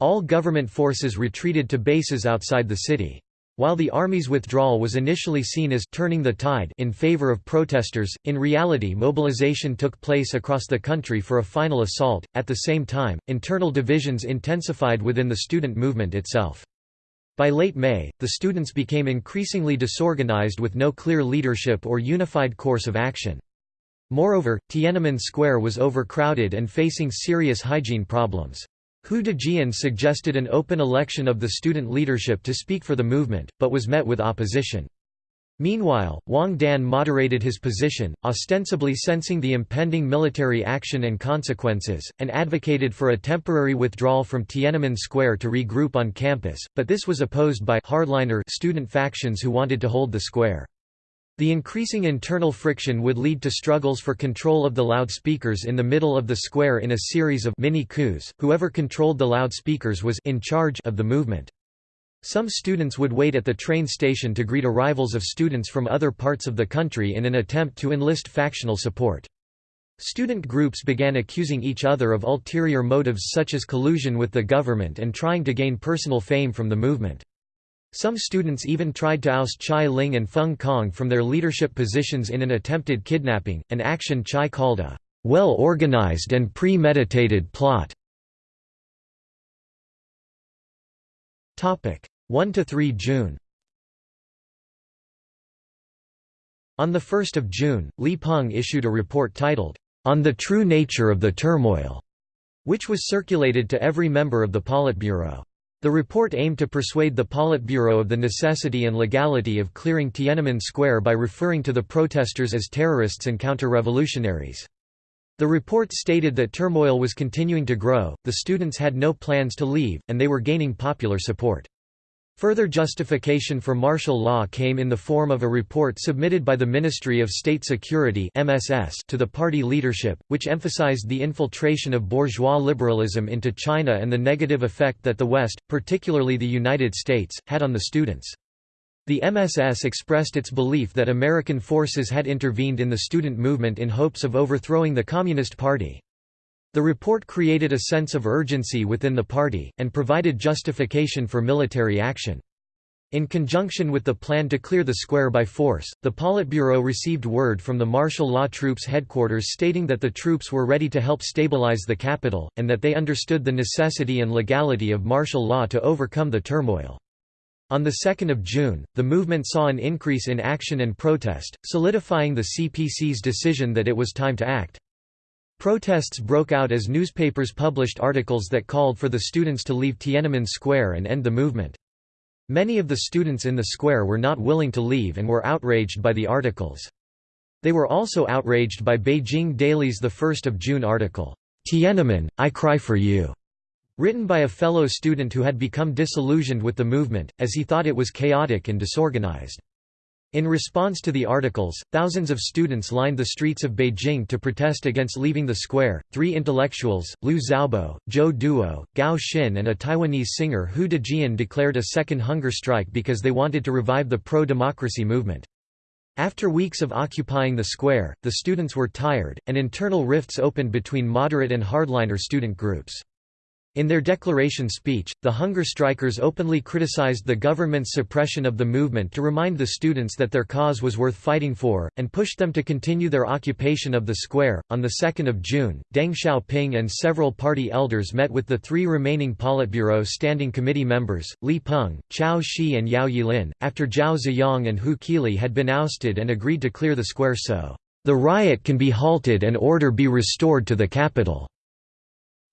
Speaker 1: All government forces retreated to bases outside the city. While the army's withdrawal was initially seen as turning the tide in favor of protesters, in reality mobilization took place across the country for a final assault. At the same time, internal divisions intensified within the student movement itself. By late May, the students became increasingly disorganized with no clear leadership or unified course of action. Moreover, Tiananmen Square was overcrowded and facing serious hygiene problems. Hu Dejian suggested an open election of the student leadership to speak for the movement, but was met with opposition. Meanwhile, Wang Dan moderated his position, ostensibly sensing the impending military action and consequences, and advocated for a temporary withdrawal from Tiananmen Square to regroup on campus, but this was opposed by hardliner student factions who wanted to hold the square. The increasing internal friction would lead to struggles for control of the loudspeakers in the middle of the square in a series of mini coups. Whoever controlled the loudspeakers was in charge of the movement. Some students would wait at the train station to greet arrivals of students from other parts of the country in an attempt to enlist factional support. Student groups began accusing each other of ulterior motives such as collusion with the government and trying to gain personal fame from the movement. Some students even tried to oust Chai Ling and Feng Kong from their leadership positions in an attempted kidnapping, an action Chai called a well-organized and premeditated plot. 1–3 June On 1 June, Li Peng issued a report titled, On the True Nature of the Turmoil, which was circulated to every member of the Politburo. The report aimed to persuade the Politburo of the necessity and legality of clearing Tiananmen Square by referring to the protesters as terrorists and counter-revolutionaries. The report stated that turmoil was continuing to grow, the students had no plans to leave, and they were gaining popular support. Further justification for martial law came in the form of a report submitted by the Ministry of State Security (MSS) to the party leadership, which emphasized the infiltration of bourgeois liberalism into China and the negative effect that the West, particularly the United States, had on the students. The MSS expressed its belief that American forces had intervened in the student movement in hopes of overthrowing the Communist Party. The report created a sense of urgency within the party, and provided justification for military action. In conjunction with the plan to clear the square by force, the Politburo received word from the martial law troops headquarters stating that the troops were ready to help stabilize the capital, and that they understood the necessity and legality of martial law to overcome the turmoil. On 2 June, the movement saw an increase in action and protest, solidifying the CPC's decision that it was time to act. Protests broke out as newspapers published articles that called for the students to leave Tiananmen Square and end the movement. Many of the students in the square were not willing to leave and were outraged by the articles. They were also outraged by Beijing Daily's 1 June article, Tiananmen, I Cry for You, written by a fellow student who had become disillusioned with the movement, as he thought it was chaotic and disorganized. In response to the articles, thousands of students lined the streets of Beijing to protest against leaving the square. Three intellectuals, Liu Xiaobo, Zhou Duo, Gao Xin, and a Taiwanese singer Hu Dejian declared a second hunger strike because they wanted to revive the pro democracy movement. After weeks of occupying the square, the students were tired, and internal rifts opened between moderate and hardliner student groups. In their declaration speech, the hunger strikers openly criticized the government's suppression of the movement to remind the students that their cause was worth fighting for, and pushed them to continue their occupation of the square. On 2 June, Deng Xiaoping and several party elders met with the three remaining Politburo Standing Committee members, Li Peng, Qiao Shi and Yao Yilin, after Zhao Ziyang and Hu Qili had been ousted and agreed to clear the square so, the riot can be halted and order be restored to the capital.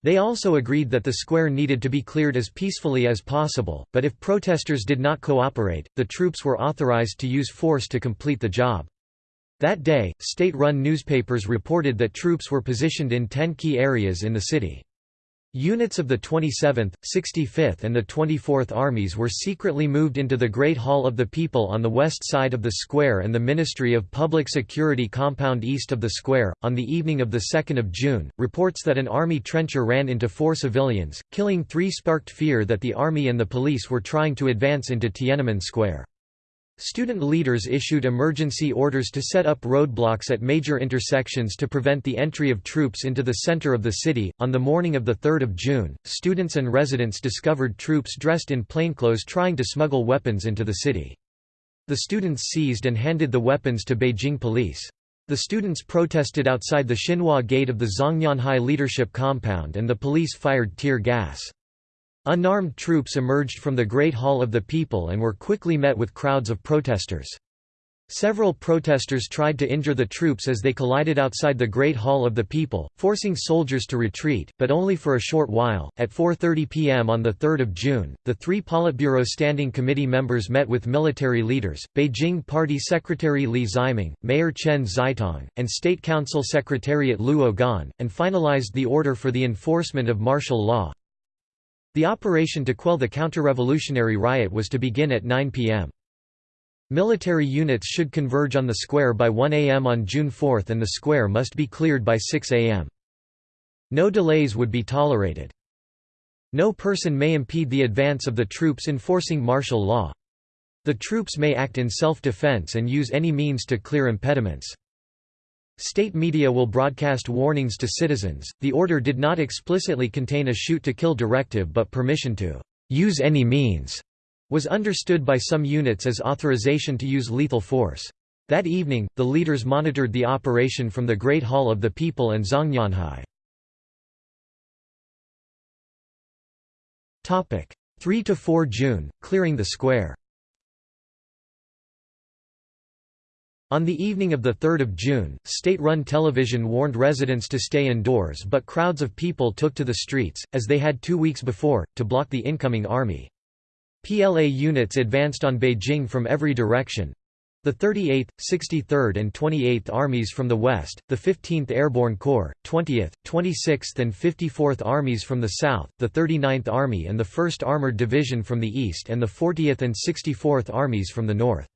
Speaker 1: They also agreed that the square needed to be cleared as peacefully as possible, but if protesters did not cooperate, the troops were authorized to use force to complete the job. That day, state-run newspapers reported that troops were positioned in ten key areas in the city. Units of the 27th, 65th and the 24th Armies were secretly moved into the Great Hall of the People on the west side of the square and the Ministry of Public Security compound east of the square. On the evening of the 2 June, reports that an army trencher ran into four civilians, killing three sparked fear that the army and the police were trying to advance into Tiananmen Square. Student leaders issued emergency orders to set up roadblocks at major intersections to prevent the entry of troops into the center of the city. On the morning of the 3rd of June, students and residents discovered troops dressed in plainclothes trying to smuggle weapons into the city. The students seized and handed the weapons to Beijing police. The students protested outside the Xinhua gate of the Zhongnanhai leadership compound and the police fired tear gas. Unarmed troops emerged from the Great Hall of the People and were quickly met with crowds of protesters. Several protesters tried to injure the troops as they collided outside the Great Hall of the People, forcing soldiers to retreat, but only for a short while. At 4:30 p.m. on the 3rd of June, the three Politburo Standing Committee members met with military leaders, Beijing Party Secretary Li Ximing, Mayor Chen Xitong, and State Council Secretariat Luo Gan, and finalized the order for the enforcement of martial law. The operation to quell the counter-revolutionary riot was to begin at 9 p.m. Military units should converge on the square by 1 am on June 4 and the square must be cleared by 6 am. No delays would be tolerated. No person may impede the advance of the troops enforcing martial law. The troops may act in self-defense and use any means to clear impediments. State media will broadcast warnings to citizens. The order did not explicitly contain a shoot to kill directive, but permission to use any means was understood by some units as authorization to use lethal force. That evening, the leaders monitored the operation from the Great Hall of the People and Zhongnanhai. 3 to 4 June, clearing the square. On the evening of 3 June, state-run television warned residents to stay indoors but crowds of people took to the streets, as they had two weeks before, to block the incoming army. PLA units advanced on Beijing from every direction, the 38th, 63rd and 28th Armies from the west, the 15th Airborne Corps, 20th, 26th and 54th Armies from the south, the 39th Army and the 1st Armored Division from the east and the 40th and 64th Armies from the north.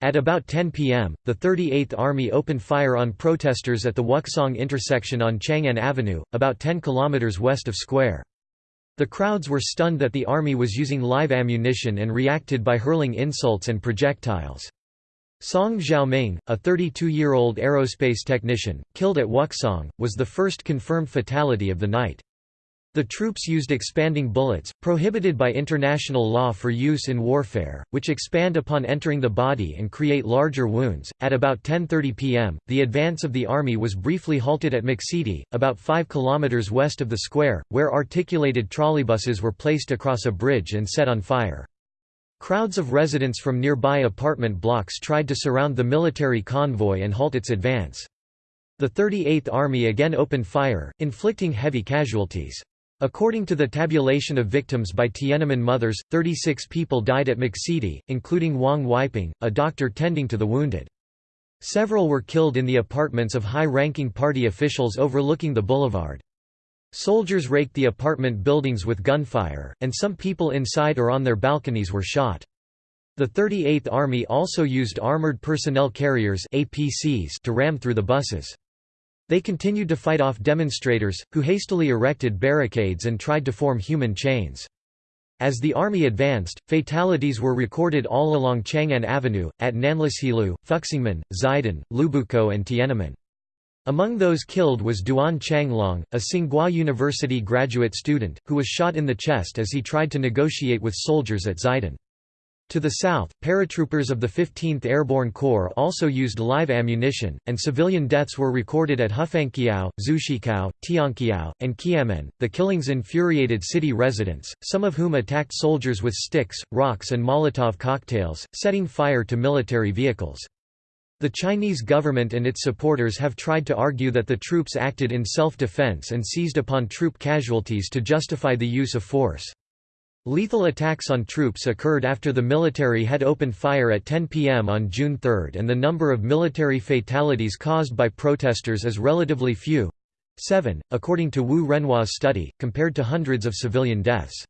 Speaker 1: At about 10 p.m., the 38th Army opened fire on protesters at the Wukesong intersection on Chang'an Avenue, about 10 kilometers west of Square. The crowds were stunned that the army was using live ammunition and reacted by hurling insults and projectiles. Song Xiaoming, a 32-year-old aerospace technician, killed at Wukesong, was the first confirmed fatality of the night. The troops used expanding bullets, prohibited by international law for use in warfare, which expand upon entering the body and create larger wounds. At about 10:30 p.m., the advance of the army was briefly halted at Muxidi, about 5 kilometers west of the square, where articulated trolleybuses were placed across a bridge and set on fire. Crowds of residents from nearby apartment blocks tried to surround the military convoy and halt its advance. The 38th Army again opened fire, inflicting heavy casualties. According to the tabulation of victims by Tiananmen Mothers, 36 people died at Muxidi, including Wang Weiping, a doctor tending to the wounded. Several were killed in the apartments of high-ranking party officials overlooking the boulevard. Soldiers raked the apartment buildings with gunfire, and some people inside or on their balconies were shot. The 38th Army also used armored personnel carriers APCs to ram through the buses. They continued to fight off demonstrators, who hastily erected barricades and tried to form human chains. As the army advanced, fatalities were recorded all along Chang'an Avenue, at Nanlishilu, Fuxingmen, Xidan, Liubukou and Tiananmen. Among those killed was Duan Changlong, a Tsinghua University graduate student, who was shot in the chest as he tried to negotiate with soldiers at Xidan. To the south, paratroopers of the 15th Airborne Corps also used live ammunition, and civilian deaths were recorded at Hufangqiao, Zhushikou, Tianqiao, and Qianmen. The killings infuriated city residents, some of whom attacked soldiers with sticks, rocks, and Molotov cocktails, setting fire to military vehicles. The Chinese government and its supporters have tried to argue that the troops acted in self-defense and seized upon troop casualties to justify the use of force. Lethal attacks on troops occurred after the military had opened fire at 10 p.m. on June 3 and the number of military fatalities caused by protesters is relatively few 7, according to Wu Renhua's study, compared to hundreds of civilian deaths.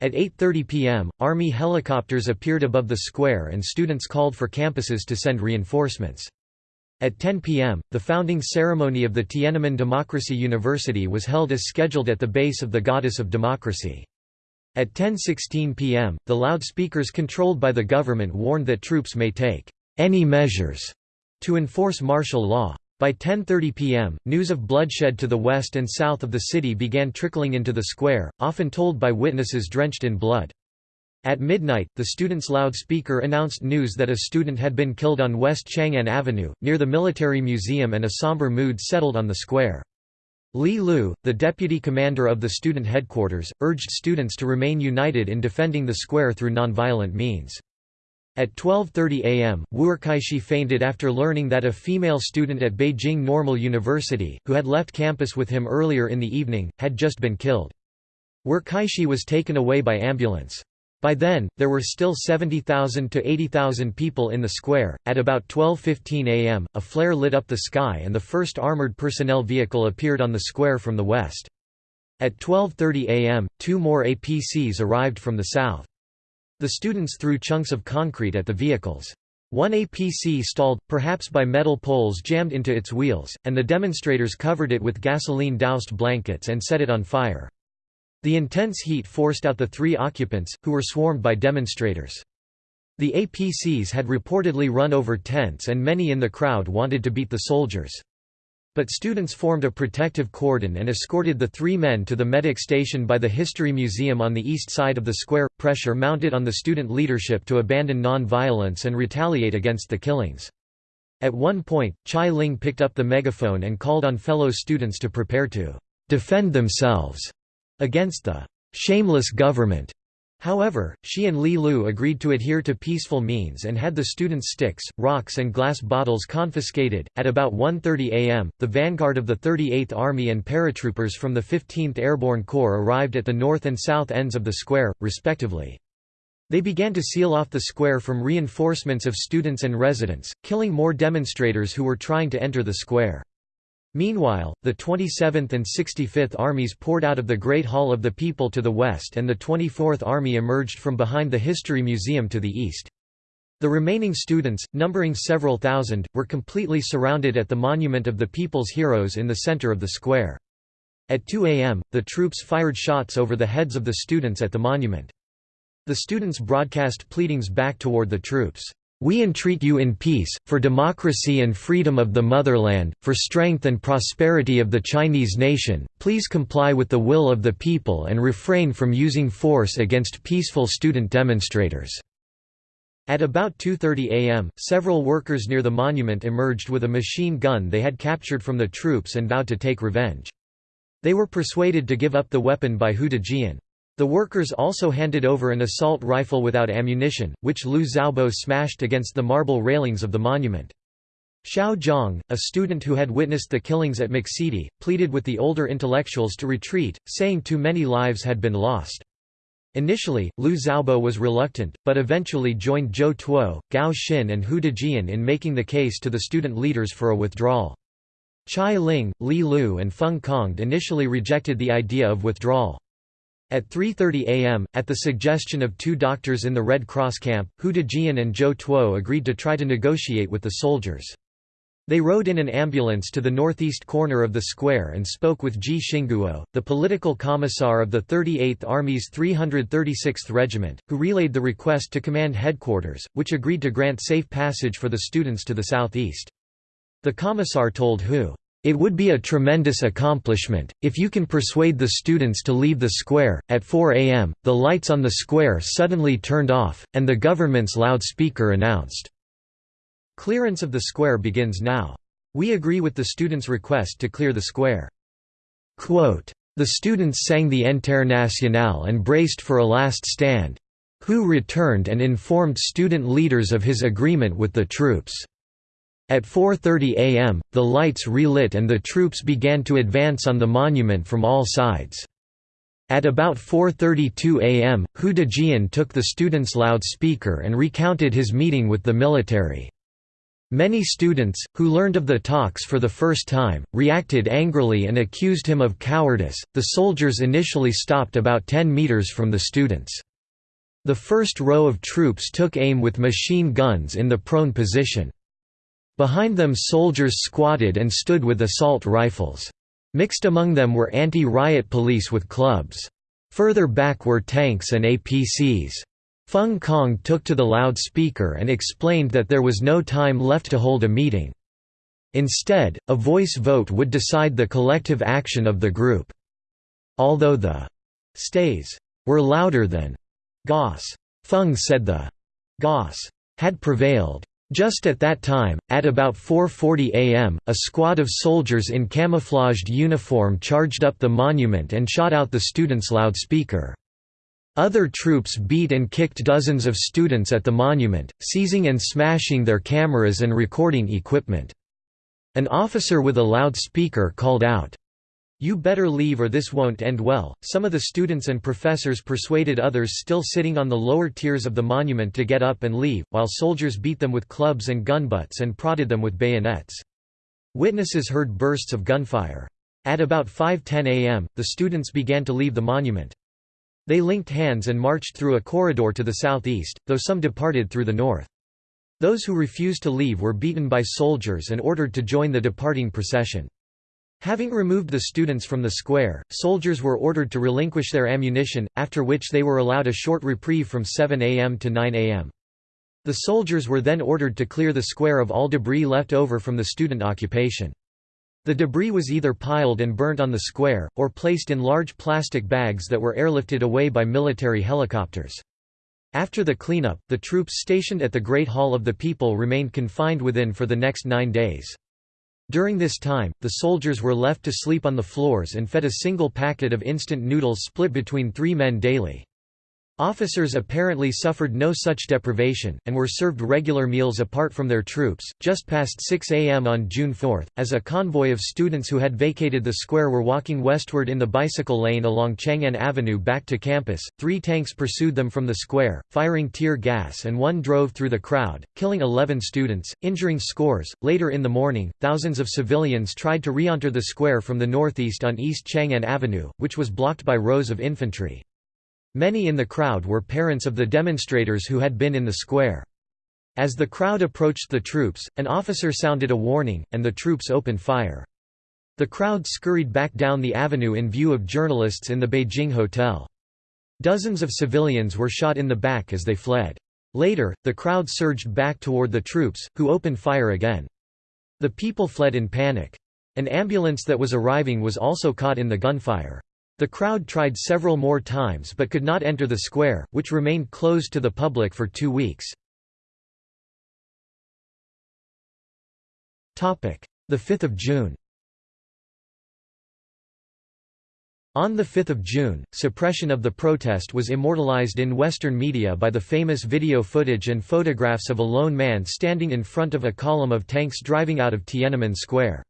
Speaker 1: At 8.30 pm, Army helicopters appeared above the square and students called for campuses to send reinforcements. At 10 pm, the founding ceremony of the Tiananmen Democracy University was held as scheduled at the base of the Goddess of Democracy. At 10.16 pm, the loudspeakers controlled by the government warned that troops may take any measures to enforce martial law. By 10.30 pm, news of bloodshed to the west and south of the city began trickling into the square, often told by witnesses drenched in blood. At midnight, the student's loudspeaker announced news that a student had been killed on West Chang'an Avenue, near the military museum and a somber mood settled on the square. Li Lu, the deputy commander of the student headquarters, urged students to remain united in defending the square through nonviolent means. At 12.30 am, Wu'erkaixi fainted after learning that a female student at Beijing Normal University, who had left campus with him earlier in the evening, had just been killed. Wu'erkaixi was taken away by ambulance. By then, there were still 70,000 to 80,000 people in the square. At about 12:15 a.m., a flare lit up the sky and the first armored personnel vehicle appeared on the square from the west. At 12:30 a.m., two more APCs arrived from the south. The students threw chunks of concrete at the vehicles. One APC stalled, perhaps by metal poles jammed into its wheels, and the demonstrators covered it with gasoline-doused blankets and set it on fire. The intense heat forced out the three occupants, who were swarmed by demonstrators. The APCs had reportedly run over tents and many in the crowd wanted to beat the soldiers. But students formed a protective cordon and escorted the three men to the medic station by the History Museum on the east side of the square. Pressure mounted on the student leadership to abandon non-violence and retaliate against the killings. At one point, Chai Ling picked up the megaphone and called on fellow students to prepare to defend themselves against the shameless government However, she and Li Lu agreed to adhere to peaceful means and had the students' sticks, rocks, and glass bottles confiscated. At about 1:30 a.m., the vanguard of the 38th Army and paratroopers from the 15th Airborne Corps arrived at the north and south ends of the square, respectively. They began to seal off the square from reinforcements of students and residents, killing more demonstrators who were trying to enter the square. Meanwhile, the 27th and 65th Armies poured out of the Great Hall of the People to the west and the 24th Army emerged from behind the History Museum to the east. The remaining students, numbering several thousand, were completely surrounded at the Monument of the People's Heroes in the center of the square. At 2 am, the troops fired shots over the heads of the students at the monument. The students broadcast pleadings back toward the troops. We entreat you in peace, for democracy and freedom of the motherland, for strength and prosperity of the Chinese nation, please comply with the will of the people and refrain from using force against peaceful student demonstrators." At about 2.30 am, several workers near the monument emerged with a machine gun they had captured from the troops and vowed to take revenge. They were persuaded to give up the weapon by Hu Dejian. The workers also handed over an assault rifle without ammunition, which Liu Xiaobo smashed against the marble railings of the monument. Xiao Zhang, a student who had witnessed the killings at Muxidi, pleaded with the older intellectuals to retreat, saying too many lives had been lost. Initially, Liu Xiaobo was reluctant, but eventually joined Zhou Duo, Gao Xin and Hu Dejian in making the case to the student leaders for a withdrawal. Chai Ling, Li Lu and Feng Congde initially rejected the idea of withdrawal. At 3.30 am, at the suggestion of two doctors in the Red Cross camp, Hu Dejian and Zhou Duo agreed to try to negotiate with the soldiers. They rode in an ambulance to the northeast corner of the square and spoke with Ji Xingguo, the political commissar of the 38th Army's 336th Regiment, who relayed the request to command headquarters, which agreed to grant safe passage for the students to the southeast. The commissar told Hu, it would be a tremendous accomplishment, if you can persuade the students to leave the square. At 4 am, the lights on the square suddenly turned off, and the government's loudspeaker announced, Clearance of the square begins now. We agree with the students' request to clear the square. Quote, the students sang the Internationale and braced for a last stand. Hu returned and informed student leaders of his agreement with the troops. At 4.30 am, the lights relit and the troops began to advance on the monument from all sides. At about 4.32 am, Hu Dejian took the students' loudspeaker and recounted his meeting with the military. Many students, who learned of the talks for the first time, reacted angrily and accused him of cowardice. The soldiers initially stopped about 10 meters from the students. The first row of troops took aim with machine guns in the prone position. Behind them soldiers squatted and stood with assault rifles. Mixed among them were anti-riot police with clubs. Further back were tanks and APCs. Feng Kong took to the loudspeaker and explained that there was no time left to hold a meeting. Instead, a voice vote would decide the collective action of the group. Although the stays were louder than Goss, Feng said the Goss had prevailed. Just at that time, at about 4.40 am, a squad of soldiers in camouflaged uniform charged up the monument and shot out the students' loudspeaker. Other troops beat and kicked dozens of students at the monument, seizing and smashing their cameras and recording equipment. An officer with a loudspeaker called out, you better leave or this won't end well. Some of the students and professors persuaded others still sitting on the lower tiers of the monument to get up and leave, while soldiers beat them with clubs and gunbutts and prodded them with bayonets. Witnesses heard bursts of gunfire. At about 5.10 am, the students began to leave the monument. They linked hands and marched through a corridor to the southeast, though some departed through the north. Those who refused to leave were beaten by soldiers and ordered to join the departing procession. Having removed the students from the square, soldiers were ordered to relinquish their ammunition, after which they were allowed a short reprieve from 7 am to 9 am. The soldiers were then ordered to clear the square of all debris left over from the student occupation. The debris was either piled and burnt on the square, or placed in large plastic bags that were airlifted away by military helicopters. After the cleanup, the troops stationed at the Great Hall of the People remained confined within for the next nine days. During this time, the soldiers were left to sleep on the floors and fed a single packet of instant noodles split between three men daily. Officers apparently suffered no such deprivation, and were served regular meals apart from their troops. Just past 6 a.m. on June 4, as a convoy of students who had vacated the square were walking westward in the bicycle lane along Chang'an Avenue back to campus, three tanks pursued them from the square, firing tear gas, and one drove through the crowd, killing 11 students, injuring scores. Later in the morning, thousands of civilians tried to re enter the square from the northeast on East Chang'an Avenue, which was blocked by rows of infantry. Many in the crowd were parents of the demonstrators who had been in the square. As the crowd approached the troops, an officer sounded a warning, and the troops opened fire. The crowd scurried back down the avenue in view of journalists in the Beijing hotel. Dozens of civilians were shot in the back as they fled. Later, the crowd surged back toward the troops, who opened fire again. The people fled in panic. An ambulance that was arriving was also caught in the gunfire. The crowd tried several more times but could not enter the square, which remained closed to the public for two weeks. The 5th of June On 5 June, suppression of the protest was immortalized in Western media by the famous video footage and photographs of a lone man standing in front of a column of tanks driving out of Tiananmen Square.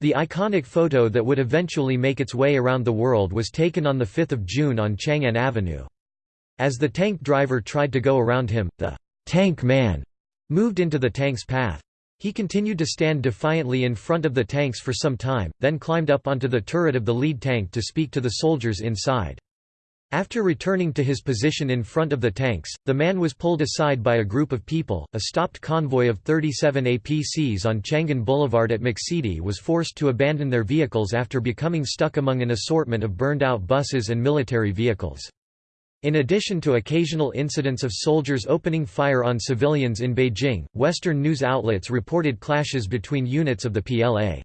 Speaker 1: The iconic photo that would eventually make its way around the world was taken on 5 June on Chang'an Avenue. As the tank driver tried to go around him, the «tank man» moved into the tank's path. He continued to stand defiantly in front of the tanks for some time, then climbed up onto the turret of the lead tank to speak to the soldiers inside. After returning to his position in front of the tanks, the man was pulled aside by a group of people. A stopped convoy of 37 APCs on Chang'an Boulevard at Muxidi was forced to abandon their vehicles after becoming stuck among an assortment of burned out buses and military vehicles. In addition to occasional incidents of soldiers opening fire on civilians in Beijing, Western news outlets reported clashes between units of the PLA.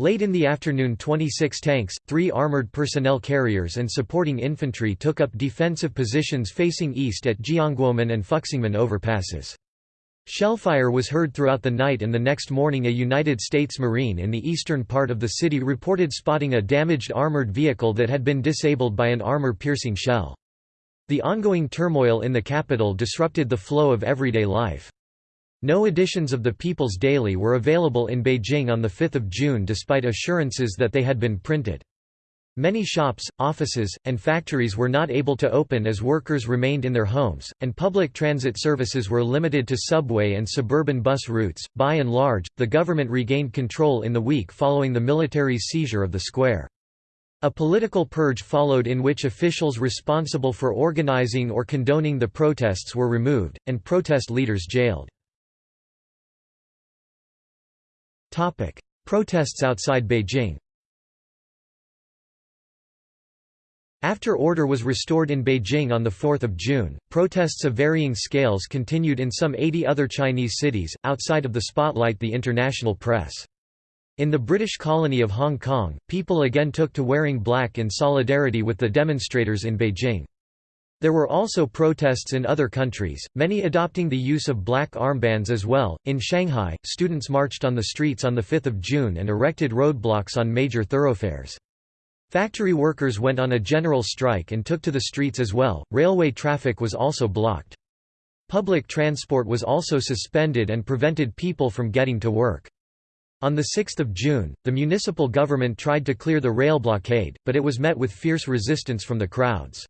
Speaker 1: Late in the afternoon 26 tanks, three armored personnel carriers and supporting infantry took up defensive positions facing east at Jianguomen and Fuxingmen overpasses. Shellfire was heard throughout the night and the next morning a United States Marine in the eastern part of the city reported spotting a damaged armored vehicle that had been disabled by an armor-piercing shell. The ongoing turmoil in the capital disrupted the flow of everyday life. No editions of the People's Daily were available in Beijing on 5 June despite assurances that they had been printed. Many shops, offices, and factories were not able to open as workers remained in their homes, and public transit services were limited to subway and suburban bus routes. By and large, the government regained control in the week following the military's seizure of the square. A political purge followed in which officials responsible for organizing or condoning the protests were removed, and protest leaders jailed. Topic: Protests outside Beijing. After order was restored in Beijing on 4 June, protests of varying scales continued in some 80 other Chinese cities, outside of the spotlight the international press. In the British colony of Hong Kong, people again took to wearing black in solidarity with the demonstrators in Beijing. There were also protests in other countries, many adopting the use of black armbands as well. In Shanghai, students marched on the streets on 5 June and erected roadblocks on major thoroughfares. Factory workers went on a general strike and took to the streets as well. Railway traffic was also blocked. Public transport was also suspended and prevented people from getting to work. On 6 June, the municipal government tried to clear the rail blockade, but it was met with fierce resistance from the crowds.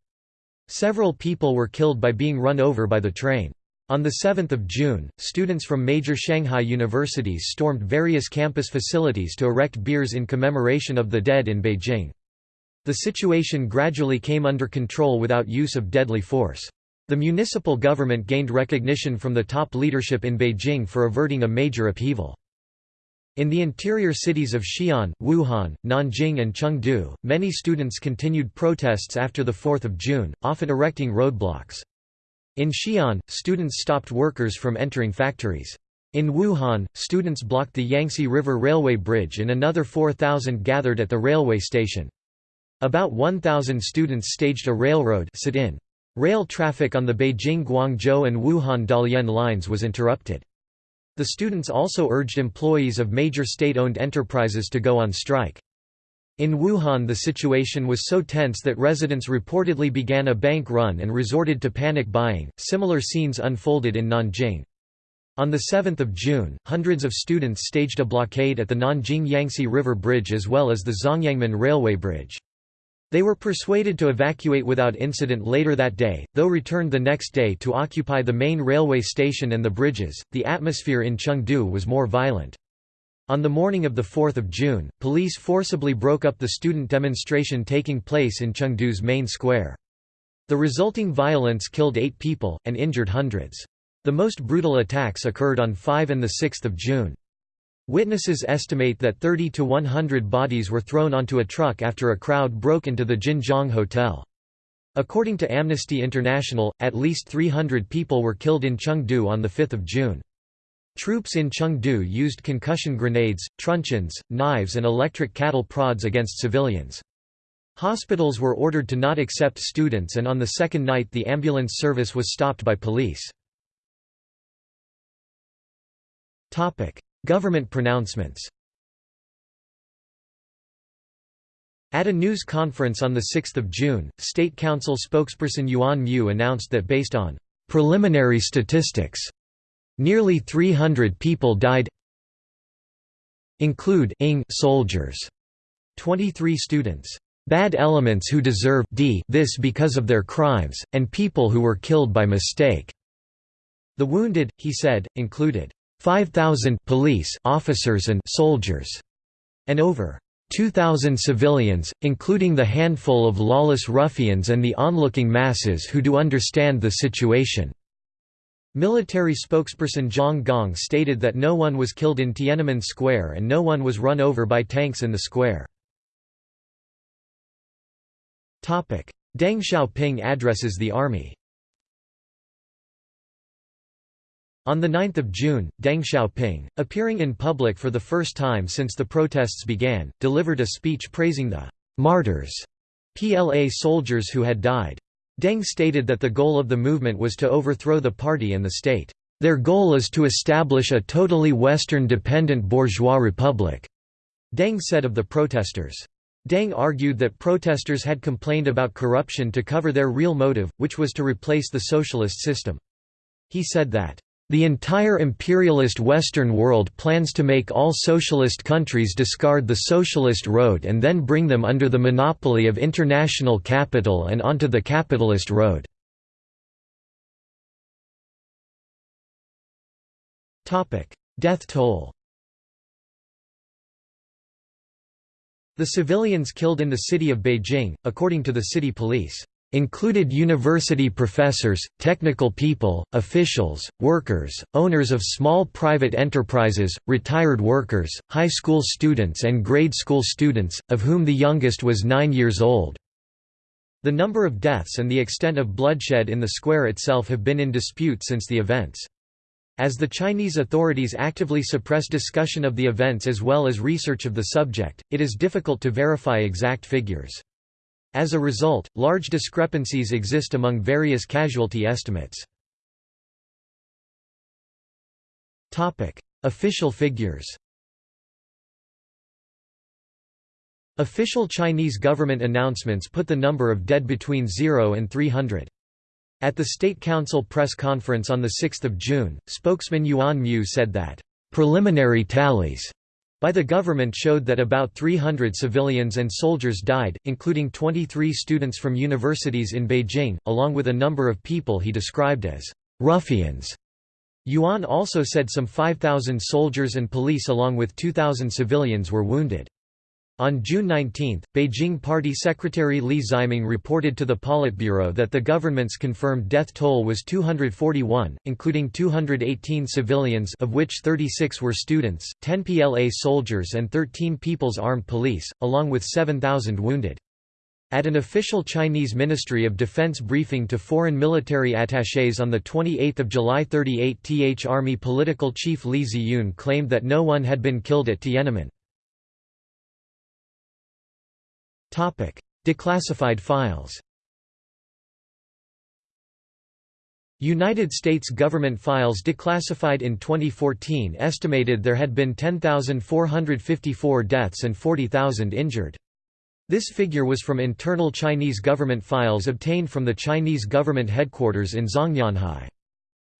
Speaker 1: Several people were killed by being run over by the train. On 7 June, students from major Shanghai universities stormed various campus facilities to erect biers in commemoration of the dead in Beijing. The situation gradually came under control without use of deadly force. The municipal government gained recognition from the top leadership in Beijing for averting a major upheaval. In the interior cities of Xi'an, Wuhan, Nanjing and Chengdu, many students continued protests after 4 June, often erecting roadblocks. In Xi'an, students stopped workers from entering factories. In Wuhan, students blocked the Yangtze River Railway Bridge and another 4,000 gathered at the railway station. About 1,000 students staged a railroad sit-in. Rail traffic on the Beijing-Guangzhou and Wuhan-Dalian lines was interrupted. The students also urged employees of major state-owned enterprises to go on strike. In Wuhan the situation was so tense that residents reportedly began a bank run and resorted to panic buying. Similar scenes unfolded in Nanjing. On 7 June, hundreds of students staged a blockade at the Nanjing Yangtze River Bridge as well as the Zhongyangmen Railway Bridge. They were persuaded to evacuate without incident later that day, though returned the next day to occupy the main railway station and the bridges. The atmosphere in Chengdu was more violent. On the morning of 4 June, police forcibly broke up the student demonstration taking place in Chengdu's main square. The resulting violence killed eight people, and injured hundreds. The most brutal attacks occurred on 5 and 6 June. Witnesses estimate that 30 to 100 bodies were thrown onto a truck after a crowd broke into the Jinjiang Hotel. According to Amnesty International, at least 300 people were killed in Chengdu on 5 June. Troops in Chengdu used concussion grenades, truncheons, knives and electric cattle prods against civilians. Hospitals were ordered to not accept students and on the second night the ambulance service was stopped by police. Government pronouncements At a news conference on 6 June, State Council spokesperson Yuan Mu announced that based on «preliminary statistics», nearly 300 people died include soldiers, 23 students, bad elements who deserve this because of their crimes, and people who were killed by mistake. The wounded, he said, included 5,000 police officers and soldiers, and over 2,000 civilians, including the handful of lawless ruffians and the onlooking masses who do understand the situation. Military spokesperson Zhang Gong stated that no one was killed in Tiananmen Square and no one was run over by tanks in the square. Deng Xiaoping addresses the army On 9 June, Deng Xiaoping, appearing in public for the first time since the protests began, delivered a speech praising the «martyrs» PLA soldiers who had died. Deng stated that the goal of the movement was to overthrow the party and the state. Their goal is to establish a totally Western-dependent bourgeois republic, Deng said of the protesters. Deng argued that protesters had complained about corruption to cover their real motive, which was to replace the socialist system. He said that, the entire imperialist Western world plans to make all socialist countries discard the socialist road and then bring them under the monopoly of international capital and onto the capitalist road. Death toll The civilians killed in the city of Beijing, according to the city police, included university professors, technical people, officials, workers, owners of small private enterprises, retired workers, high school students and grade school students, of whom the youngest was nine years old. The number of deaths and the extent of bloodshed in the square itself have been in dispute since the events. As the Chinese authorities actively suppress discussion of the events as well as research of the subject, it is difficult to verify exact figures. As a result, large discrepancies exist among various casualty estimates. Official figures Official Chinese government announcements put the number of dead between 0 and 300. At the State Council press conference on 6 June, spokesman Yuan Mu said that, "...preliminary tallies by the government showed that about 300 civilians and soldiers died, including 23 students from universities in Beijing, along with a number of people he described as ruffians. Yuan also said some 5,000 soldiers and police along with 2,000 civilians were wounded. On June 19, Beijing Party Secretary Li Ximing reported to the Politburo that the government's confirmed death toll was 241, including 218 civilians of which 36 were students, 10 PLA soldiers and 13 People's Armed Police, along with 7,000 wounded. At an official Chinese Ministry of Defense briefing to foreign military attachés on 28 July 38th Army political chief Li Ziyun claimed that no one had been killed at Tiananmen. Declassified files United States government files declassified in 2014 estimated there had been 10,454 deaths and 40,000 injured. This figure was from internal Chinese government files obtained from the Chinese government headquarters in Zhongnanhai.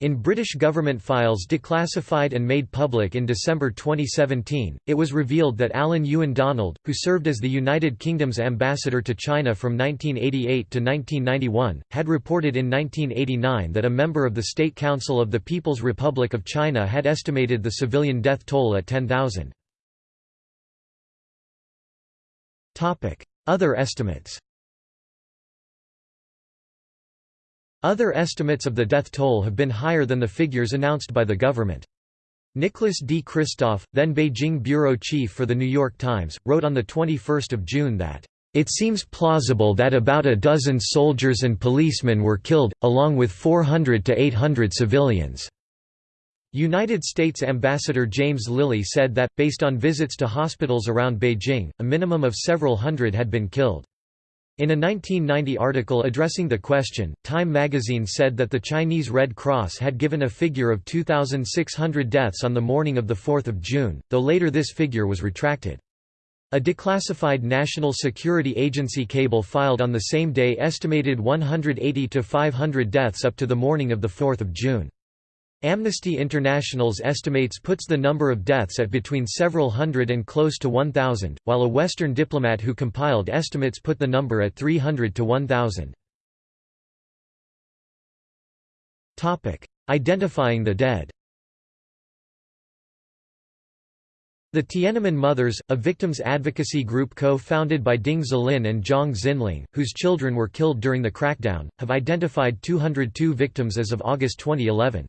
Speaker 1: In British government files declassified and made public in December 2017, it was revealed that Alan Ewen Donald, who served as the United Kingdom's ambassador to China from 1988 to 1991, had reported in 1989 that a member of the State Council of the People's Republic of China had estimated the civilian death toll at 10,000. Other estimates Other estimates of the death toll have been higher than the figures announced by the government. Nicholas D. Kristof, then Beijing bureau chief for The New York Times, wrote on 21 June that, "...it seems plausible that about a dozen soldiers and policemen were killed, along with 400 to 800 civilians." United States Ambassador James Lilley said that, based on visits to hospitals around Beijing, a minimum of several hundred had been killed. In a 1990 article addressing the question, Time magazine said that the Chinese Red Cross had given a figure of 2,600 deaths on the morning of 4 June, though later this figure was retracted. A declassified National Security Agency cable filed on the same day estimated 180 to 500 deaths up to the morning of 4 June. Amnesty International's estimates puts the number of deaths at between several hundred and close to 1,000, while a Western diplomat who compiled estimates put the number at 300 to 1,000. Identifying the dead The Tiananmen Mothers, a victims advocacy group co-founded by Ding Zilin and Zhang Xianling, whose children were killed during the crackdown, have identified 202 victims as of August 2011.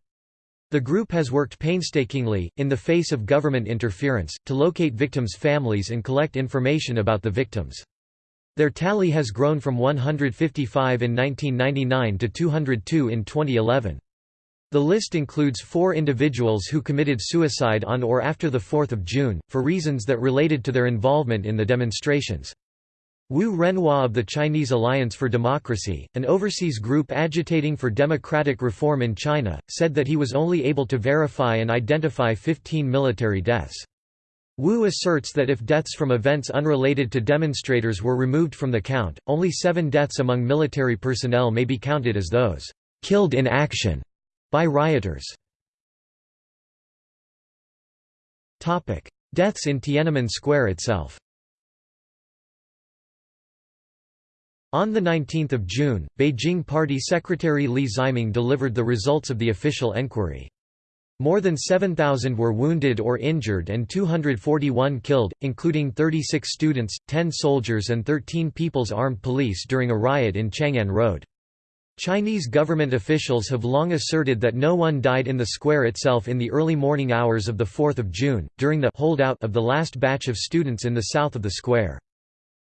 Speaker 1: The group has worked painstakingly, in the face of government interference, to locate victims' families and collect information about the victims. Their tally has grown from 155 in 1999 to 202 in 2011. The list includes four individuals who committed suicide on or after 4 June, for reasons that related to their involvement in the demonstrations. Wu Renhua of the Chinese Alliance for Democracy, an overseas group agitating for democratic reform in China, said that he was only able to verify and identify 15 military deaths. Wu asserts that if deaths from events unrelated to demonstrators were removed from the count, only seven deaths among military personnel may be counted as those killed in action by rioters. Deaths in Tiananmen Square itself On 19 June, Beijing Party Secretary Li Ximing delivered the results of the official enquiry. More than 7,000 were wounded or injured and 241 killed, including 36 students, 10 soldiers and 13 People's Armed Police during a riot in Chang'an Road. Chinese government officials have long asserted that no one died in the square itself in the early morning hours of 4 June, during the holdout of the last batch of students in the south of the square.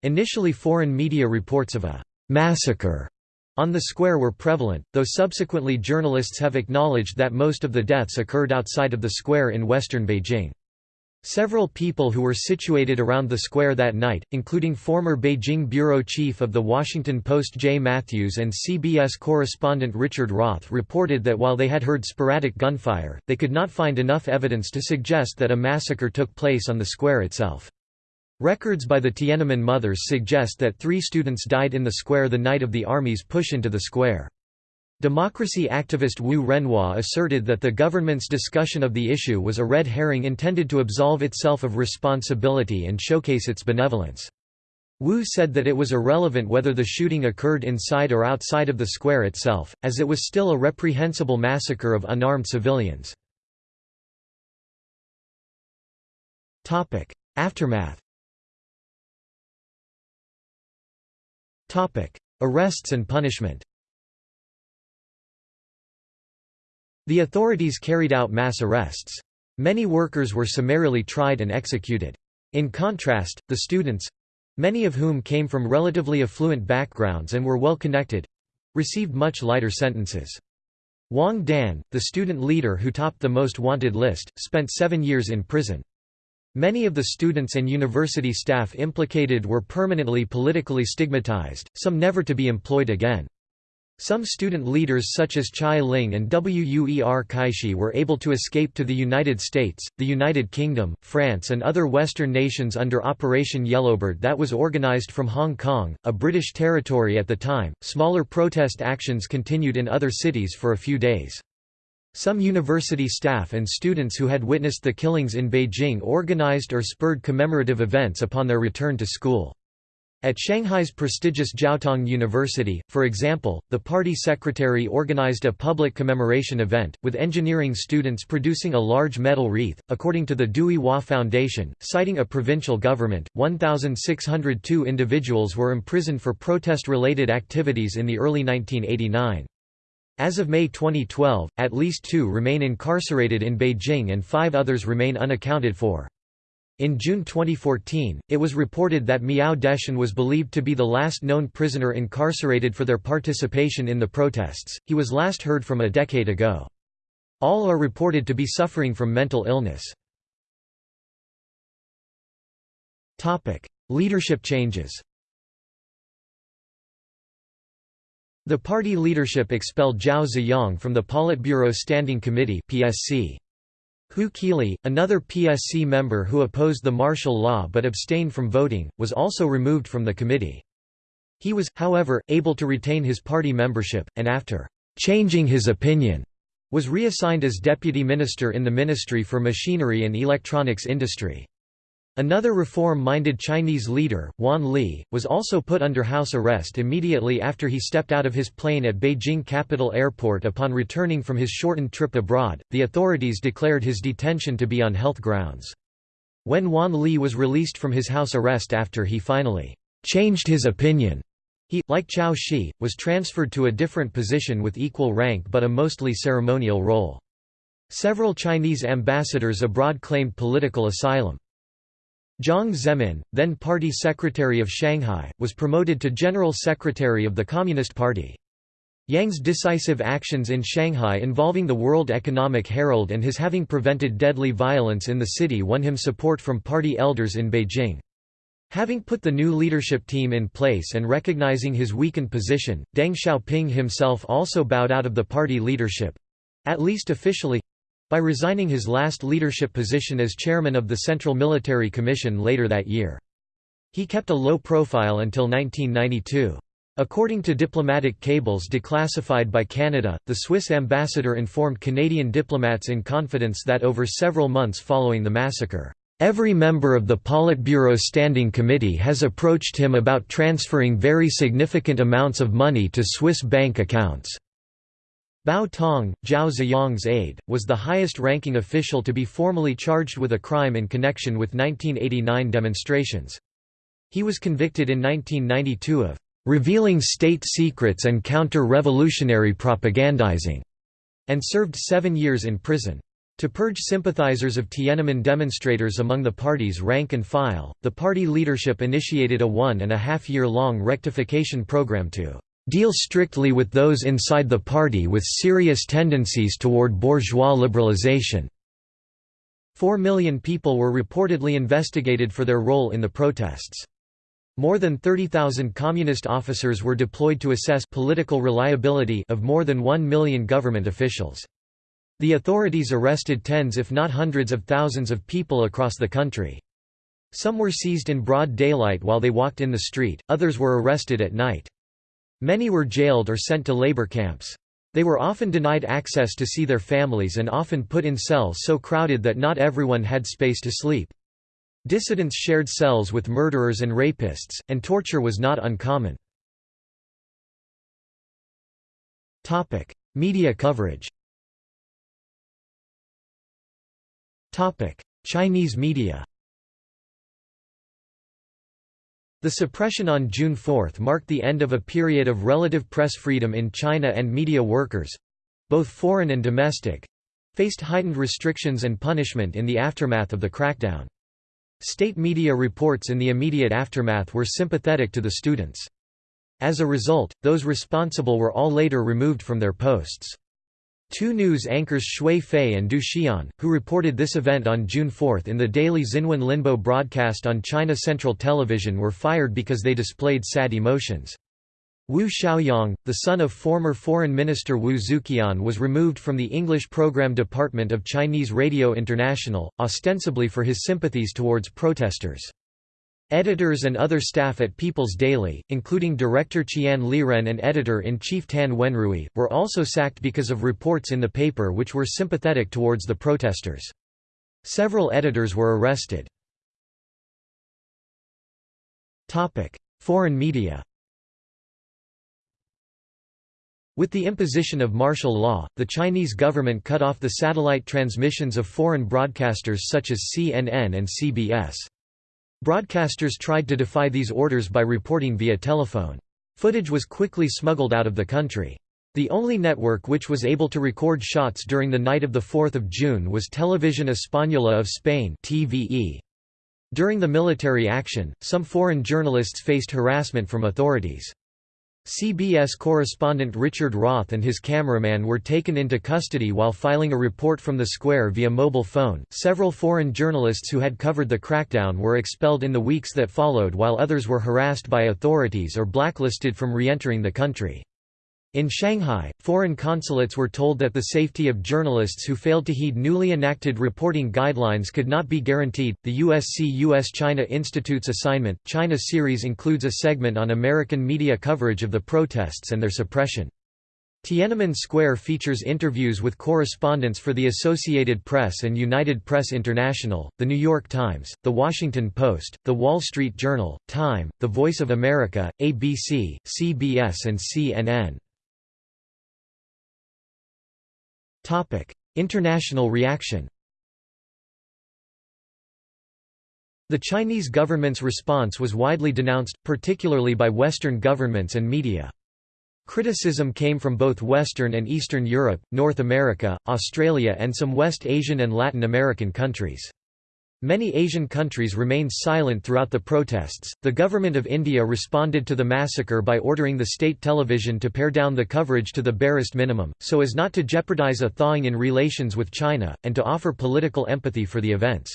Speaker 1: Initially foreign media reports of a «massacre» on the square were prevalent, though subsequently journalists have acknowledged that most of the deaths occurred outside of the square in western Beijing. Several people who were situated around the square that night, including former Beijing bureau chief of The Washington Post Jay Mathews and CBS correspondent Richard Roth reported that while they had heard sporadic gunfire, they could not find enough evidence to suggest that a massacre took place on the square itself. Records by the Tiananmen Mothers suggest that three students died in the square the night of the Army's push into the square. Democracy activist Wu Renhua asserted that the government's discussion of the issue was a red herring intended to absolve itself of responsibility and showcase its benevolence. Wu said that it was irrelevant whether the shooting occurred inside or outside of the square itself, as it was still a reprehensible massacre of unarmed civilians. Aftermath Arrests and punishment The authorities carried out mass arrests. Many workers were summarily tried and executed. In contrast, the students—many of whom came from relatively affluent backgrounds and were well connected—received much lighter sentences. Wang Dan, the student leader who topped the most wanted list, spent seven years in prison. Many of the students and university staff implicated were permanently politically stigmatized, some never to be employed again. Some student leaders such as Chai Ling and Wu'erkaixi were able to escape to the United States, the United Kingdom, France and other Western nations under Operation Yellowbird that was organized from Hong Kong, a British territory at the time. Smaller protest actions continued in other cities for a few days. Some university staff and students who had witnessed the killings in Beijing organized or spurred commemorative events upon their return to school. At Shanghai's prestigious Jiaotong University, for example, the party secretary organized a public commemoration event, with engineering students producing a large metal wreath. According to the Dui Hua Foundation, citing a provincial government, 1,602 individuals were imprisoned for protest related activities in the early 1989. As of May 2012, at least two remain incarcerated in Beijing and five others remain unaccounted for. In June 2014, it was reported that Miao Deshun was believed to be the last known prisoner incarcerated for their participation in the protests. He was last heard from a decade ago. All are reported to be suffering from mental illness. Topic: Leadership changes. The party leadership expelled Zhao Ziyang from the Politburo Standing Committee (PSC). Hu Qili, another PSC member who opposed the martial law but abstained from voting, was also removed from the committee. He was, however, able to retain his party membership, and after «changing his opinion», was reassigned as deputy minister in the Ministry for Machinery and Electronics Industry. Another reform-minded Chinese leader, Wan Li, was also put under house arrest immediately after he stepped out of his plane at Beijing Capital Airport upon returning from his shortened trip abroad. The authorities declared his detention to be on health grounds. When Wan Li was released from his house arrest after he finally changed his opinion, he, like Qiao Shi, was transferred to a different position with equal rank but a mostly ceremonial role. Several Chinese ambassadors abroad claimed political asylum. Jiang Zemin, then party secretary of Shanghai, was promoted to general secretary of the Communist Party. Jiang's decisive actions in Shanghai involving the World Economic Herald and his having prevented deadly violence in the city won him support from party elders in Beijing. Having put the new leadership team in place and recognizing his weakened position, Deng Xiaoping himself also bowed out of the party leadership—at least officially, by resigning his last leadership position as chairman of the Central Military Commission later that year. He kept a low profile until 1992. According to diplomatic cables declassified by Canada, the Swiss ambassador informed Canadian diplomats in confidence that over several months following the massacre, "...every member of the Politburo Standing Committee has approached him about transferring very significant amounts of money to Swiss bank accounts." Bao Tong, Zhao Ziyang's aide, was the highest-ranking official to be formally charged with a crime in connection with 1989 demonstrations. He was convicted in 1992 of "...revealing state secrets and counter-revolutionary propagandizing", and served seven years in prison. To purge sympathizers of Tiananmen demonstrators among the party's rank and file, the party leadership initiated a one and a half year long rectification program to deal strictly with those inside the party with serious tendencies toward bourgeois liberalization. Four million people were reportedly investigated for their role in the protests. More than 30,000 communist officers were deployed to assess political reliability of more than one million government officials. The authorities arrested tens if not hundreds of thousands of people across the country. Some were seized in broad daylight while they walked in the street, others were arrested at night. Many were jailed or sent to labor camps. They were often denied access to see their families and often put in cells so crowded that not everyone had space to sleep. Dissidents shared cells with murderers and rapists, and torture was not uncommon. Media coverage Chinese media The suppression on June 4 marked the end of a period of relative press freedom in China and media workers—both foreign and domestic—faced heightened restrictions and punishment in the aftermath of the crackdown. State media reports in the immediate aftermath were sympathetic to the students. As a result, those responsible were all later removed from their posts. Two news anchors Xue Fei and Du Xian, who reported this event on June 4 in the daily Xinwen Lianbo broadcast on China Central Television were fired because they displayed sad emotions. Wu Xiaoyong, the son of former Foreign Minister Wu Xueqian was removed from the English Program Department of Chinese Radio International, ostensibly for his sympathies towards protesters. Editors and other staff at People's Daily, including director Qian Liren and editor-in-chief Tan Wenrui, were also sacked because of reports in the paper which were sympathetic towards the protesters. Several editors were arrested. Foreign media With the imposition of martial law, the Chinese government cut off the satellite transmissions of foreign broadcasters such as CNN and CBS. Broadcasters tried to defy these orders by reporting via telephone. Footage was quickly smuggled out of the country. The only network which was able to record shots during the night of 4 June was Televisión Española of Spain TVE. During the military action, some foreign journalists faced harassment from authorities. CBS correspondent Richard Roth and his cameraman were taken into custody while filing a report from the square via mobile phone. Several foreign journalists who had covered the crackdown were expelled in the weeks that followed, while others were harassed by authorities or blacklisted from re entering the country. In Shanghai, foreign consulates were told that the safety of journalists who failed to heed newly enacted reporting guidelines could not be guaranteed. The USC US China Institute's assignment China series includes a segment on American media coverage of the protests and their suppression. Tiananmen Square features interviews with correspondents for the Associated Press and United Press International, The New York Times, The Washington Post, The Wall Street Journal, Time, The Voice of America, ABC, CBS and CNN. International reaction The Chinese government's response was widely denounced, particularly by Western governments and media. Criticism came from both Western and Eastern Europe, North America, Australia and some West Asian and Latin American countries. Many Asian countries remained silent throughout the protests. The government of India responded to the massacre by ordering the state television to pare down the coverage to the barest minimum, so as not to jeopardize a thawing in relations with China, and to offer political empathy for the events.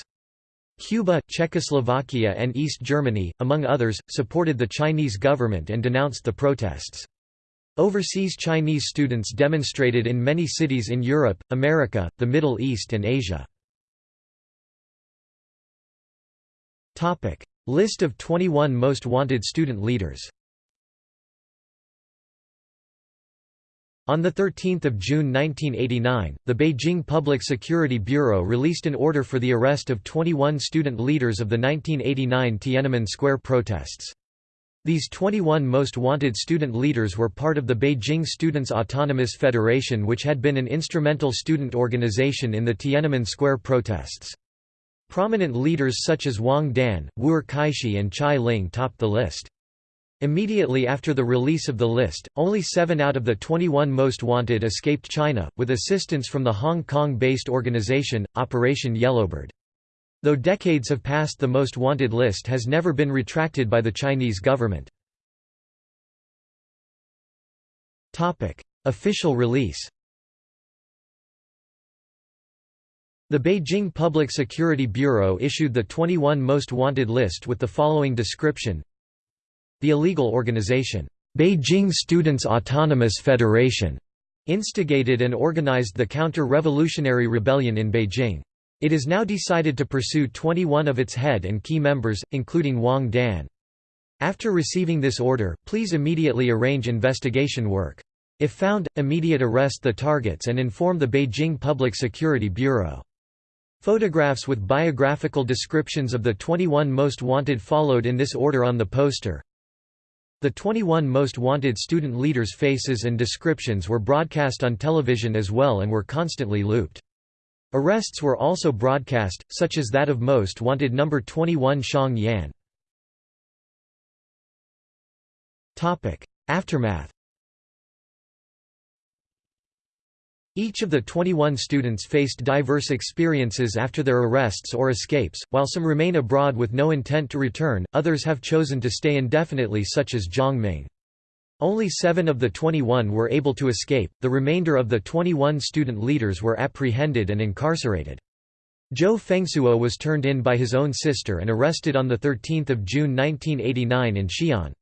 Speaker 1: Cuba, Czechoslovakia, and East Germany, among others, supported the Chinese government and denounced the protests. Overseas Chinese students demonstrated in many cities in Europe, America, the Middle East, and Asia. Topic: List of 21 most wanted student leaders. On 13 June 1989, the Beijing Public Security Bureau released an order for the arrest of 21 student leaders of the 1989 Tiananmen Square protests. These 21 most wanted student leaders were part of the Beijing Students' Autonomous Federation which had been an instrumental student organization in the Tiananmen Square protests. Prominent leaders such as Wang Dan, Wu'erkaixi and Chai Ling topped the list. Immediately after the release of the list, only seven out of the 21 most wanted escaped China, with assistance from the Hong Kong-based organization, Operation Yellowbird. Though decades have passed the most wanted list has never been retracted by the Chinese government. Official release The Beijing Public Security Bureau issued the 21 most wanted list with the following description The illegal organization, Beijing Students' Autonomous Federation, instigated and organized the counter-revolutionary rebellion in Beijing. It is now decided to pursue 21 of its head and key members, including Wang Dan. After receiving this order, please immediately arrange investigation work. If found, immediate arrest the targets and inform the Beijing Public Security Bureau. Photographs with biographical descriptions of the 21 most wanted followed in this order on the poster. The 21 most wanted student leaders' faces and descriptions were broadcast on television as well and were constantly looped. Arrests were also broadcast, such as that of most wanted number 21 Xiong Yan. Aftermath Each of the 21 students faced diverse experiences after their arrests or escapes, while some remain abroad with no intent to return, others have chosen to stay indefinitely such as Zhang Ming. Only seven of the 21 were able to escape, the remainder of the 21 student leaders were apprehended and incarcerated. Zhou Fengsuo was turned in by his own sister and arrested on 13 June 1989 in Xi'an.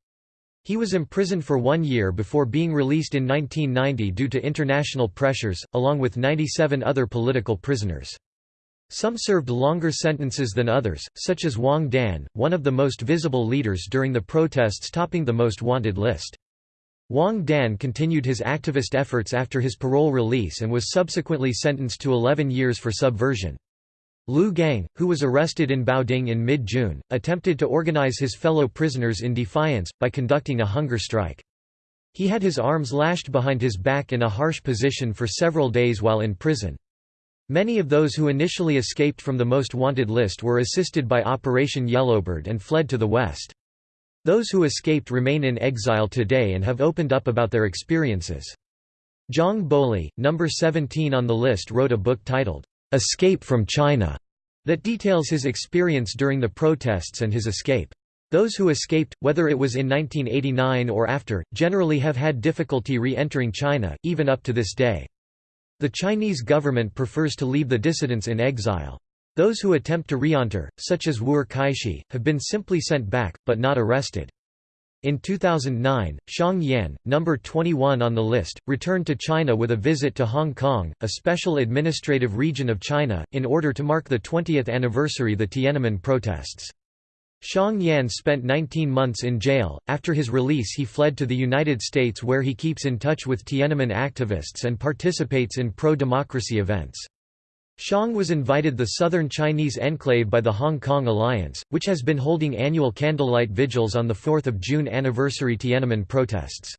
Speaker 1: He was imprisoned for one year before being released in 1990 due to international pressures, along with 97 other political prisoners. Some served longer sentences than others, such as Wang Dan, one of the most visible leaders during the protests topping the most wanted list. Wang Dan continued his activist efforts after his parole release and was subsequently sentenced to 11 years for subversion. Liu Gang, who was arrested in Baoding in mid-June, attempted to organize his fellow prisoners in defiance, by conducting a hunger strike. He had his arms lashed behind his back in a harsh position for several days while in prison. Many of those who initially escaped from the most wanted list were assisted by Operation Yellowbird and fled to the west. Those who escaped remain in exile today and have opened up about their experiences. Zhang Boli, number 17 on the list wrote a book titled, Escape from China, that details his experience during the protests and his escape. Those who escaped, whether it was in 1989 or after, generally have had difficulty re-entering China, even up to this day. The Chinese government prefers to leave the dissidents in exile. Those who attempt to re-enter, such as Wu'erkaixi, have been simply sent back, but not arrested. In 2009, Xiong Yan, number 21 on the list, returned to China with a visit to Hong Kong, a special administrative region of China, in order to mark the 20th anniversary of the Tiananmen protests. Xiong Yan spent 19 months in jail. After his release, he fled to the United States where he keeps in touch with Tiananmen activists and participates in pro democracy events. Xiong was invited the southern Chinese enclave by the Hong Kong Alliance, which has been holding annual candlelight vigils on the 4th of June anniversary Tiananmen protests.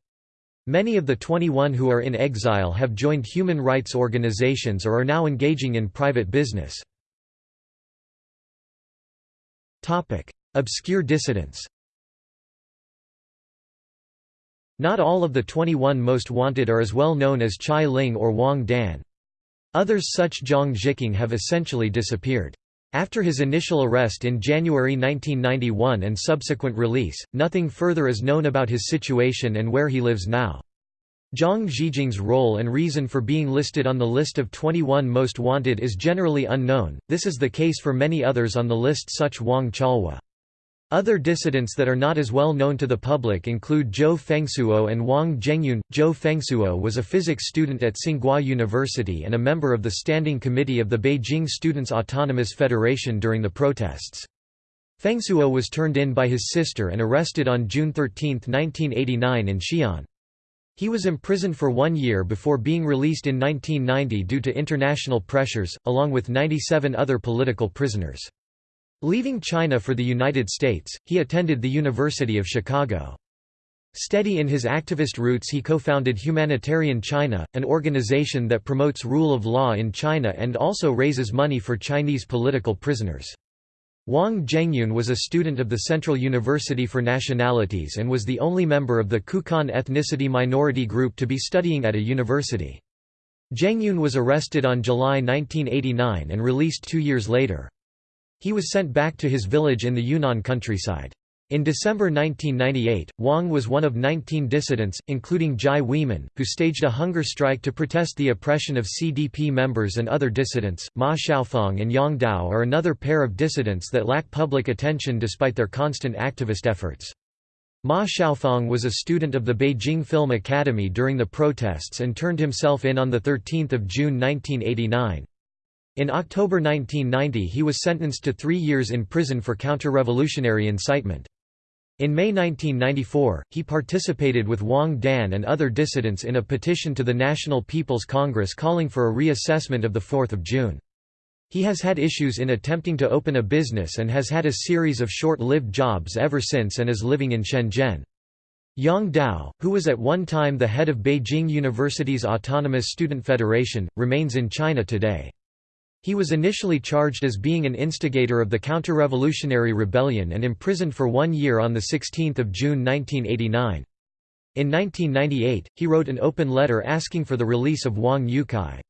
Speaker 1: Many of the 21 who are in exile have joined human rights organizations or are now engaging in private business. Obscure dissidents Not all of the 21 most wanted are as well known as Chai Ling or Wang Dan. Others such Zhang Zhiqing have essentially disappeared. After his initial arrest in January 1991 and subsequent release, nothing further is known about his situation and where he lives now. Zhang Zhiqing's role and reason for being listed on the list of 21 most wanted is generally unknown, this is the case for many others on the list such Wang Chaohua. Other dissidents that are not as well known to the public include Zhou Fengsuo and Wang Zhengyun. Zhou Fengsuo was a physics student at Tsinghua University and a member of the Standing Committee of the Beijing Students' Autonomous Federation during the protests. Fengsuo was turned in by his sister and arrested on June 13, 1989 in Xi'an. He was imprisoned for one year before being released in 1990 due to international pressures, along with 97 other political prisoners. Leaving China for the United States, he attended the University of Chicago. Steady in his activist roots he co-founded Humanitarian China, an organization that promotes rule of law in China and also raises money for Chinese political prisoners. Wang Zhengyun was a student of the Central University for Nationalities and was the only member of the Kucong ethnicity minority group to be studying at a university. Zhengyun was arrested on July 1989 and released two years later. He was sent back to his village in the Yunnan countryside. In December 1998, Wang was one of 19 dissidents, including Jai Weimin, who staged a hunger strike to protest the oppression of CDP members and other dissidents. Ma Xiaofeng and Yang Tao are another pair of dissidents that lack public attention despite their constant activist efforts. Ma Xiaofeng was a student of the Beijing Film Academy during the protests and turned himself in on 13 June 1989. In October 1990 he was sentenced to three years in prison for counter-revolutionary incitement. In May 1994, he participated with Wang Dan and other dissidents in a petition to the National People's Congress calling for a reassessment of 4 June. He has had issues in attempting to open a business and has had a series of short-lived jobs ever since and is living in Shenzhen. Yang Tao, who was at one time the head of Beijing University's Autonomous Student Federation, remains in China today. He was initially charged as being an instigator of the counter-revolutionary rebellion and imprisoned for one year on 16 June 1989. In 1998, he wrote an open letter asking for the release of Wang Youcai.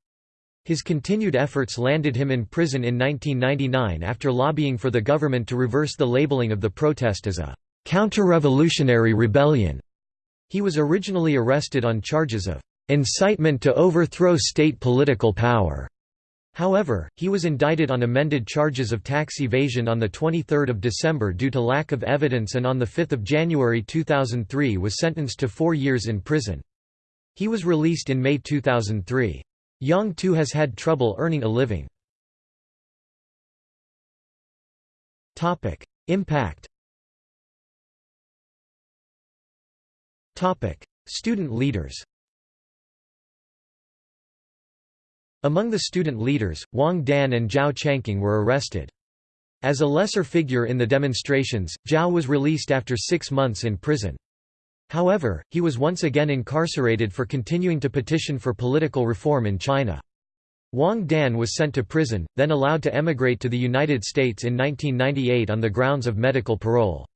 Speaker 1: His continued efforts landed him in prison in 1999 after lobbying for the government to reverse the labeling of the protest as a counter-revolutionary rebellion. He was originally arrested on charges of incitement to overthrow state political power. However, he was indicted on amended charges of tax evasion on 23 December due to lack of evidence and on 5 January 2003 was sentenced to four years in prison. He was released in May 2003. Young too has had trouble earning a living. Impact Student leaders Among the student leaders, Wang Dan and Zhao Changqing were arrested. As a lesser figure in the demonstrations, Zhao was released after six months in prison. However, he was once again incarcerated for continuing to petition for political reform in China. Wang Dan was sent to prison, then allowed to emigrate to the United States in 1998 on the grounds of medical parole.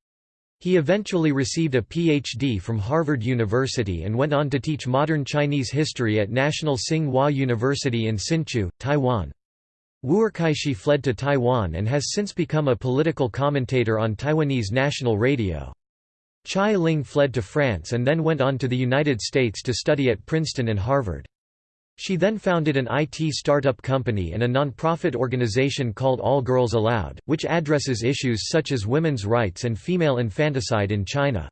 Speaker 1: He eventually received a Ph.D. from Harvard University and went on to teach modern Chinese history at National Tsing-Hua University in Hsinchu, Taiwan. Wu'erkaixi fled to Taiwan and has since become a political commentator on Taiwanese national radio. Chai Ling fled to France and then went on to the United States to study at Princeton and Harvard. She then founded an IT startup company and a non-profit organization called All Girls Allowed, which addresses issues such as women's rights and female infanticide in China.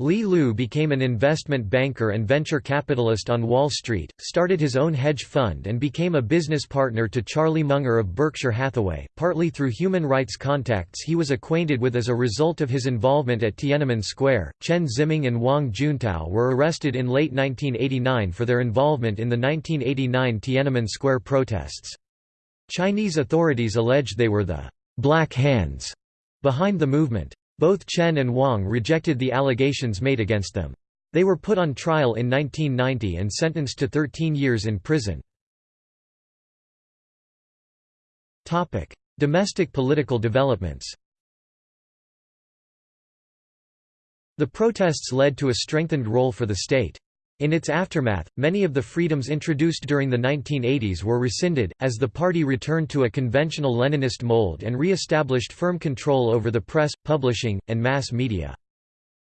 Speaker 1: Li Lu became an investment banker and venture capitalist on Wall Street, started his own hedge fund and became a business partner to Charlie Munger of Berkshire Hathaway, partly through human rights contacts he was acquainted with as a result of his involvement at Tiananmen Square. Chen Ziming and Wang Juntao were arrested in late 1989 for their involvement in the 1989 Tiananmen Square protests. Chinese authorities alleged they were the «black hands» behind the movement. Both Chen and Wang rejected the allegations made against them. They were put on trial in 1990 and sentenced to 13 years in prison. Domestic political developments The protests led to a strengthened role for the state. In its aftermath, many of the freedoms introduced during the 1980s were rescinded, as the party returned to a conventional Leninist mold and re-established firm control over the press, publishing, and mass media.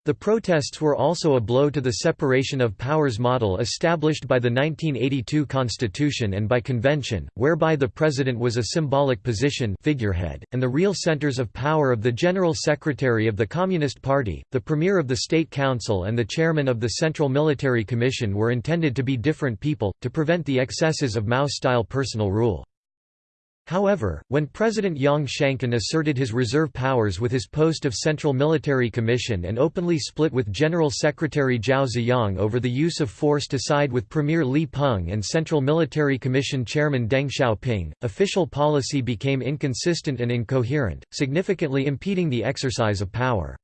Speaker 1: The protests were also a blow to the separation of powers model established by the 1982 Constitution and by convention, whereby the president was a symbolic position figurehead, and the real centers of power of the General Secretary of the Communist Party, the Premier of the State Council and the Chairman of the Central Military Commission were intended to be different people, to prevent the excesses of Mao-style personal rule. However, when President Yang Shangkun asserted his reserve powers with his post of Central Military Commission and openly split with General Secretary Zhao Ziyang over the use of force to side with Premier Li Peng and Central Military Commission Chairman Deng Xiaoping, official policy became inconsistent and incoherent, significantly impeding the exercise of power.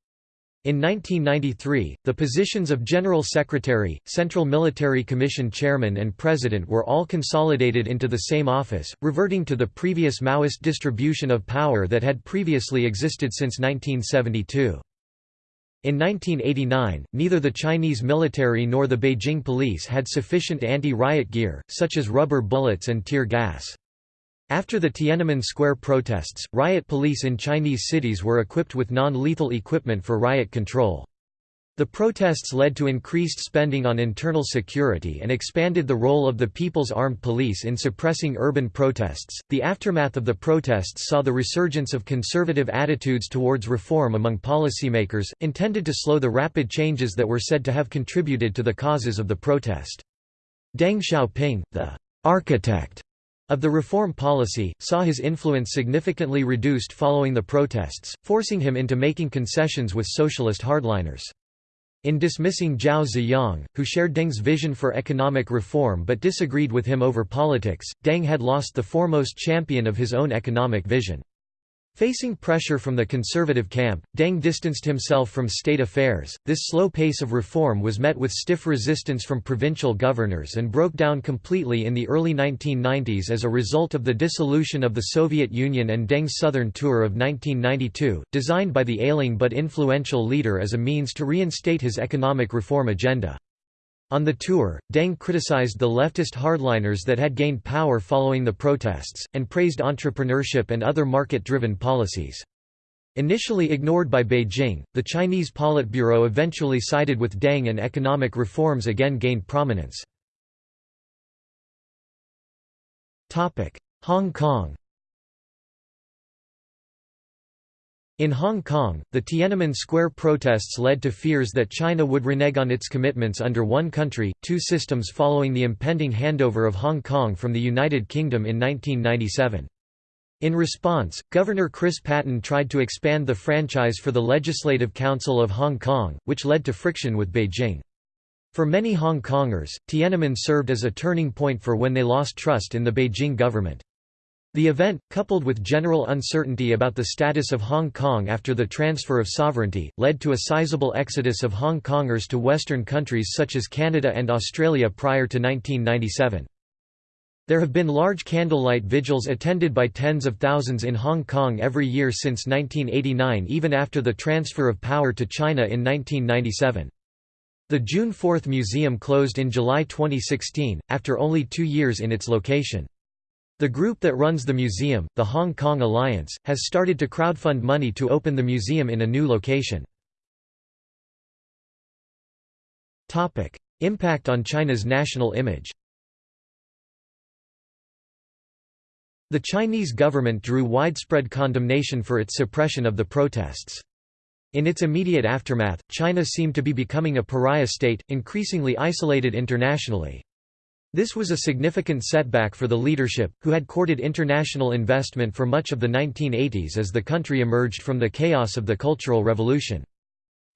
Speaker 1: In 1993, the positions of General Secretary, Central Military Commission Chairman and President were all consolidated into the same office, reverting to the previous Maoist distribution of power that had previously existed since 1972. In 1989, neither the Chinese military nor the Beijing police had sufficient anti-riot gear, such as rubber bullets and tear gas. After the Tiananmen Square protests, riot police in Chinese cities were equipped with non-lethal equipment for riot control. The protests led to increased spending on internal security and expanded the role of the People's Armed Police in suppressing urban protests. The aftermath of the protests saw the resurgence of conservative attitudes towards reform among policymakers, intended to slow the rapid changes that were said to have contributed to the causes of the protest. Deng Xiaoping, the architect of the reform policy, saw his influence significantly reduced following the protests, forcing him into making concessions with socialist hardliners. In dismissing Zhao Ziyang, who shared Deng's vision for economic reform but disagreed with him over politics, Deng had lost the foremost champion of his own economic vision. Facing pressure from the conservative camp, Deng distanced himself from state affairs. This slow pace of reform was met with stiff resistance from provincial governors and broke down completely in the early 1990s as a result of the dissolution of the Soviet Union and Deng's southern tour of 1992, designed by the ailing but influential leader as a means to reinstate his economic reform agenda. On the tour, Deng criticized the leftist hardliners that had gained power following the protests, and praised entrepreneurship and other market-driven policies. Initially ignored by Beijing, the Chinese Politburo eventually sided with Deng and economic reforms again gained prominence. Hong Kong In Hong Kong, the Tiananmen Square protests led to fears that China would renege on its commitments under one country, two systems following the impending handover of Hong Kong from the United Kingdom in 1997. In response, Governor Chris Patten tried to expand the franchise for the Legislative Council of Hong Kong, which led to friction with Beijing. For many Hong Kongers, Tiananmen served as a turning point for when they lost trust in the Beijing government. The event, coupled with general uncertainty about the status of Hong Kong after the transfer of sovereignty, led to a sizable exodus of Hong Kongers to Western countries such as Canada and Australia prior to 1997. There have been large candlelight vigils attended by tens of thousands in Hong Kong every year since 1989 even after the transfer of power to China in 1997. The June 4 Museum closed in July 2016, after only two years in its location. The group that runs the museum, the Hong Kong Alliance, has started to crowdfund money to open the museum in a new location. Impact on China's national image The Chinese government drew widespread condemnation for its suppression of the protests. In its immediate aftermath, China seemed to be becoming a pariah state, increasingly isolated internationally. This was a significant setback for the leadership, who had courted international investment for much of the 1980s as the country emerged from the chaos of the Cultural Revolution.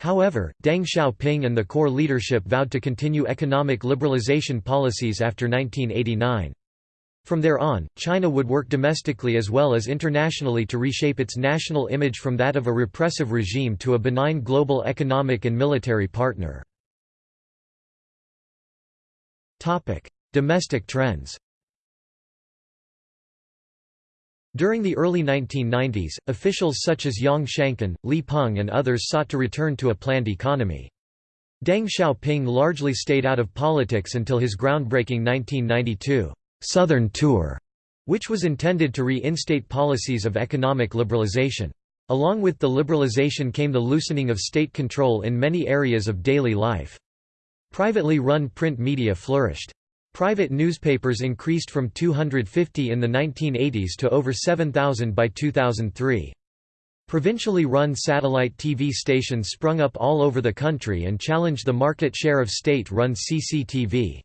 Speaker 1: However, Deng Xiaoping and the core leadership vowed to continue economic liberalization policies after 1989. From there on, China would work domestically as well as internationally to reshape its national image from that of a repressive regime to a benign global economic and military partner. Domestic trends During the early 1990s, officials such as Yang Shangkun, Li Peng and others sought to return to a planned economy. Deng Xiaoping largely stayed out of politics until his groundbreaking 1992 «Southern Tour», which was intended to reinstate policies of economic liberalization. Along with the liberalization came the loosening of state control in many areas of daily life. Privately run print media flourished. Private newspapers increased from 250 in the 1980s to over 7,000 by 2003. Provincially run satellite TV stations sprung up all over the country and challenged the market share of state-run CCTV.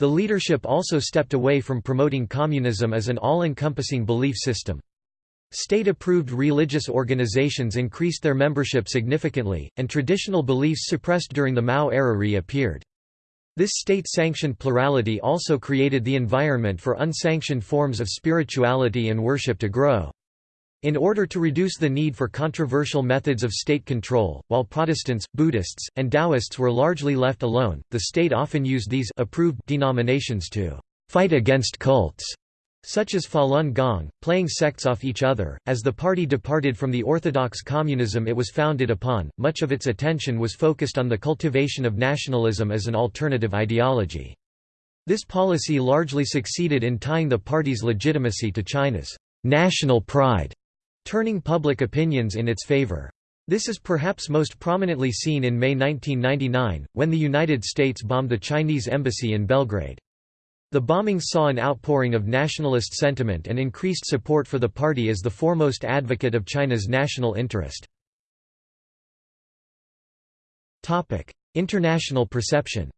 Speaker 1: The leadership also stepped away from promoting communism as an all-encompassing belief system. State-approved religious organizations increased their membership significantly, and traditional beliefs suppressed during the Mao era reappeared. This state-sanctioned plurality also created the environment for unsanctioned forms of spirituality and worship to grow. In order to reduce the need for controversial methods of state control, while Protestants, Buddhists, and Taoists were largely left alone, the state often used these approved denominations to fight against cults such as Falun Gong, playing sects off each other. As the party departed from the orthodox communism it was founded upon, much of its attention was focused on the cultivation of nationalism as an alternative ideology. This policy largely succeeded in tying the party's legitimacy to China's national pride, turning public opinions in its favor. This is perhaps most prominently seen in May 1999, when the United States bombed the Chinese embassy in Belgrade. The bombings saw an outpouring of nationalist sentiment and increased support for the party as the foremost advocate of China's national interest. International perception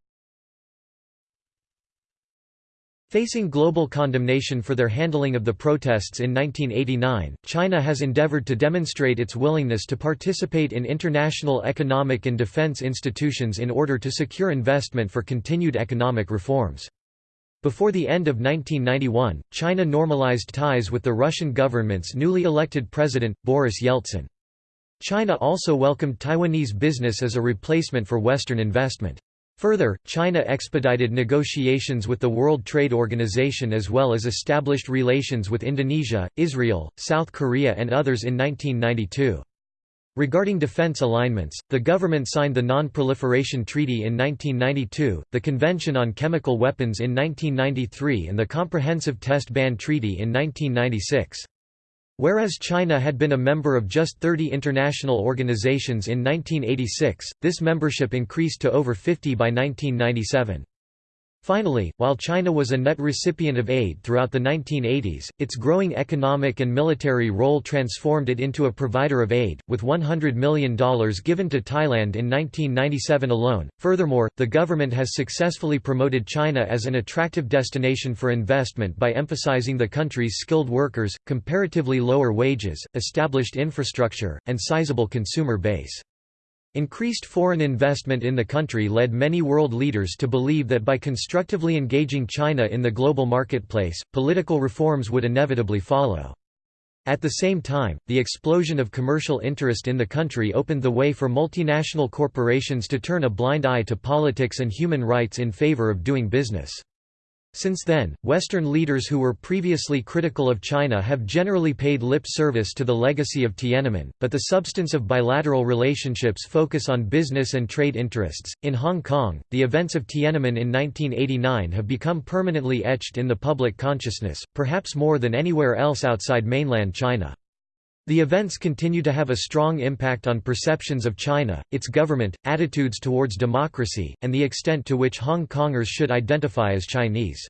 Speaker 1: Facing global condemnation for their handling of the protests in 1989, China has endeavored to demonstrate its willingness to participate in international economic and defense institutions in order to secure investment for continued economic reforms. Before the end of 1991, China normalized ties with the Russian government's newly elected president, Boris Yeltsin. China also welcomed Taiwanese business as a replacement for Western investment. Further, China expedited negotiations with the World Trade Organization as well as established relations with Indonesia, Israel, South Korea and others in 1992. Regarding defense alignments, the government signed the Non-Proliferation Treaty in 1992, the Convention on Chemical Weapons in 1993 and the Comprehensive Test Ban Treaty in 1996. Whereas China had been a member of just 30 international organizations in 1986, this membership increased to over 50 by 1997. Finally, while China was a net recipient of aid throughout the 1980s, its growing economic and military role transformed it into a provider of aid, with $100 million given to Thailand in 1997 alone. Furthermore, the government has successfully promoted China as an attractive destination for investment by emphasizing the country's skilled workers, comparatively lower wages, established infrastructure, and sizable consumer base. Increased foreign investment in the country led many world leaders to believe that by constructively engaging China in the global marketplace, political reforms would inevitably follow. At the same time, the explosion of commercial interest in the country opened the way for multinational corporations to turn a blind eye to politics and human rights in favor of doing business. Since then, Western leaders who were previously critical of China have generally paid lip service to the legacy of Tiananmen, but the substance of bilateral relationships focus on business and trade interests. In Hong Kong, the events of Tiananmen in 1989 have become permanently etched in the public consciousness, perhaps more than anywhere else outside mainland China. The events continue to have a strong impact on perceptions of China, its government, attitudes towards democracy, and the extent to which Hong Kongers should identify as Chinese.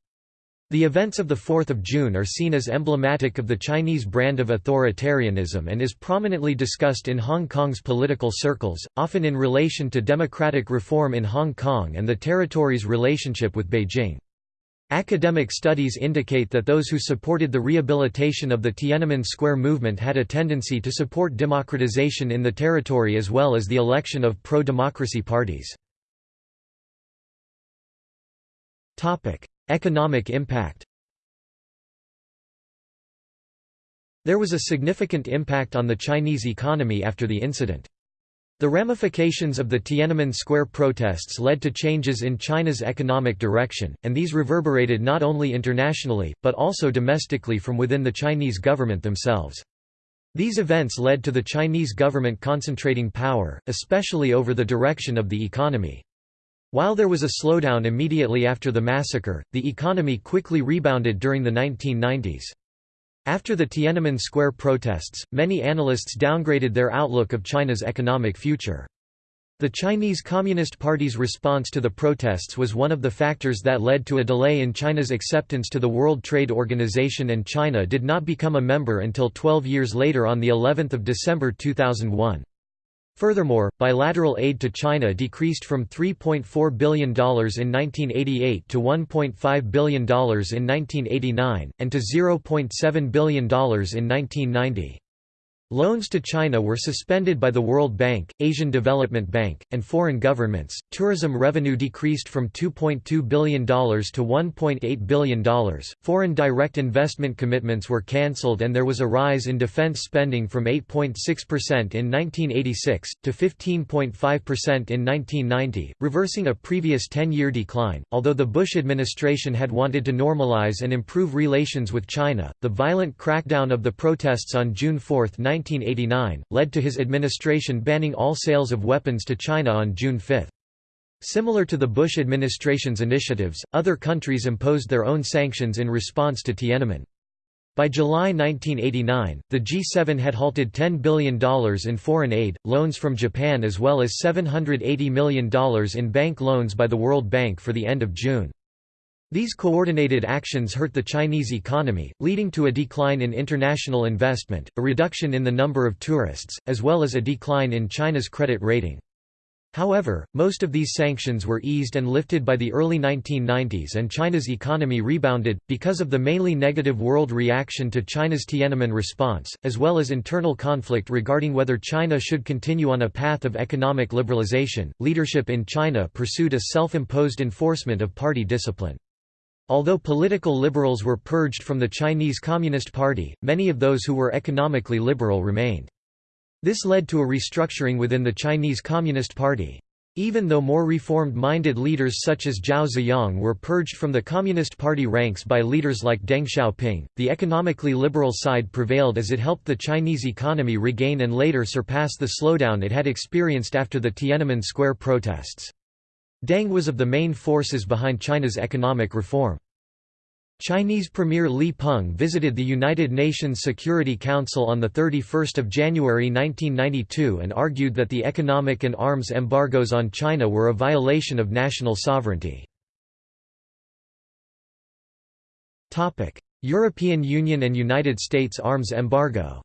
Speaker 1: The events of 4 June are seen as emblematic of the Chinese brand of authoritarianism and is prominently discussed in Hong Kong's political circles, often in relation to democratic reform in Hong Kong and the territory's relationship with Beijing. Academic studies indicate that those who supported the rehabilitation of the Tiananmen Square movement had a tendency to support democratization in the territory as well as the election of pro-democracy parties. Economic impact There was a significant impact on the Chinese economy after the incident. The ramifications of the Tiananmen Square protests led to changes in China's economic direction, and these reverberated not only internationally, but also domestically from within the Chinese government themselves. These events led to the Chinese government concentrating power, especially over the direction of the economy. While there was a slowdown immediately after the massacre, the economy quickly rebounded during the 1990s. After the Tiananmen Square protests, many analysts downgraded their outlook of China's economic future. The Chinese Communist Party's response to the protests was one of the factors that led to a delay in China's acceptance to the World Trade Organization and China did not become a member until 12 years later on of December 2001. Furthermore, bilateral aid to China decreased from $3.4 billion in 1988 to $1.5 billion in 1989, and to $0.7 billion in 1990. Loans to China were suspended by the World Bank, Asian Development Bank, and foreign governments. Tourism revenue decreased from $2.2 billion to $1.8 billion. Foreign direct investment commitments were cancelled and there was a rise in defense spending from 8.6% in 1986 to 15.5% in 1990, reversing a previous 10-year decline. Although the Bush administration had wanted to normalize and improve relations with China, the violent crackdown of the protests on June 4, 1989, led to his administration banning all sales of weapons to China on June 5. Similar to the Bush administration's initiatives, other countries imposed their own sanctions in response to Tiananmen. By July 1989, the G7 had halted $10 billion in foreign aid, loans from Japan as well as $780 million in bank loans by the World Bank for the end of June. These coordinated actions hurt the Chinese economy, leading to a decline in international investment, a reduction in the number of tourists, as well as a decline in China's credit rating. However, most of these sanctions were eased and lifted by the early 1990s and China's economy rebounded, because of the mainly negative world reaction to China's Tiananmen response, as well as internal conflict regarding whether China should continue on a path of economic liberalization. Leadership in China pursued a self imposed enforcement of party discipline. Although political liberals were purged from the Chinese Communist Party, many of those who were economically liberal remained. This led to a restructuring within the Chinese Communist Party. Even though more reformed-minded leaders such as Zhao Ziyang were purged from the Communist Party ranks by leaders like Deng Xiaoping, the economically liberal side prevailed as it helped the Chinese economy regain and later surpass the slowdown it had experienced after the Tiananmen Square protests. Deng was of the main forces behind China's economic reform. Chinese Premier Li Peng visited the United Nations Security Council on 31 January 1992 and argued that the economic and arms embargoes on China were a violation of national sovereignty. European Union and United States arms embargo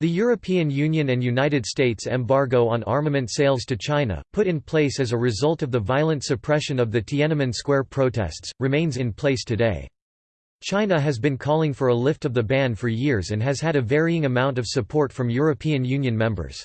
Speaker 1: The European Union and United States embargo on armament sales to China, put in place as a result of the violent suppression of the Tiananmen Square protests, remains in place today. China has been calling for a lift of the ban for years and has had a varying amount of support from European Union members.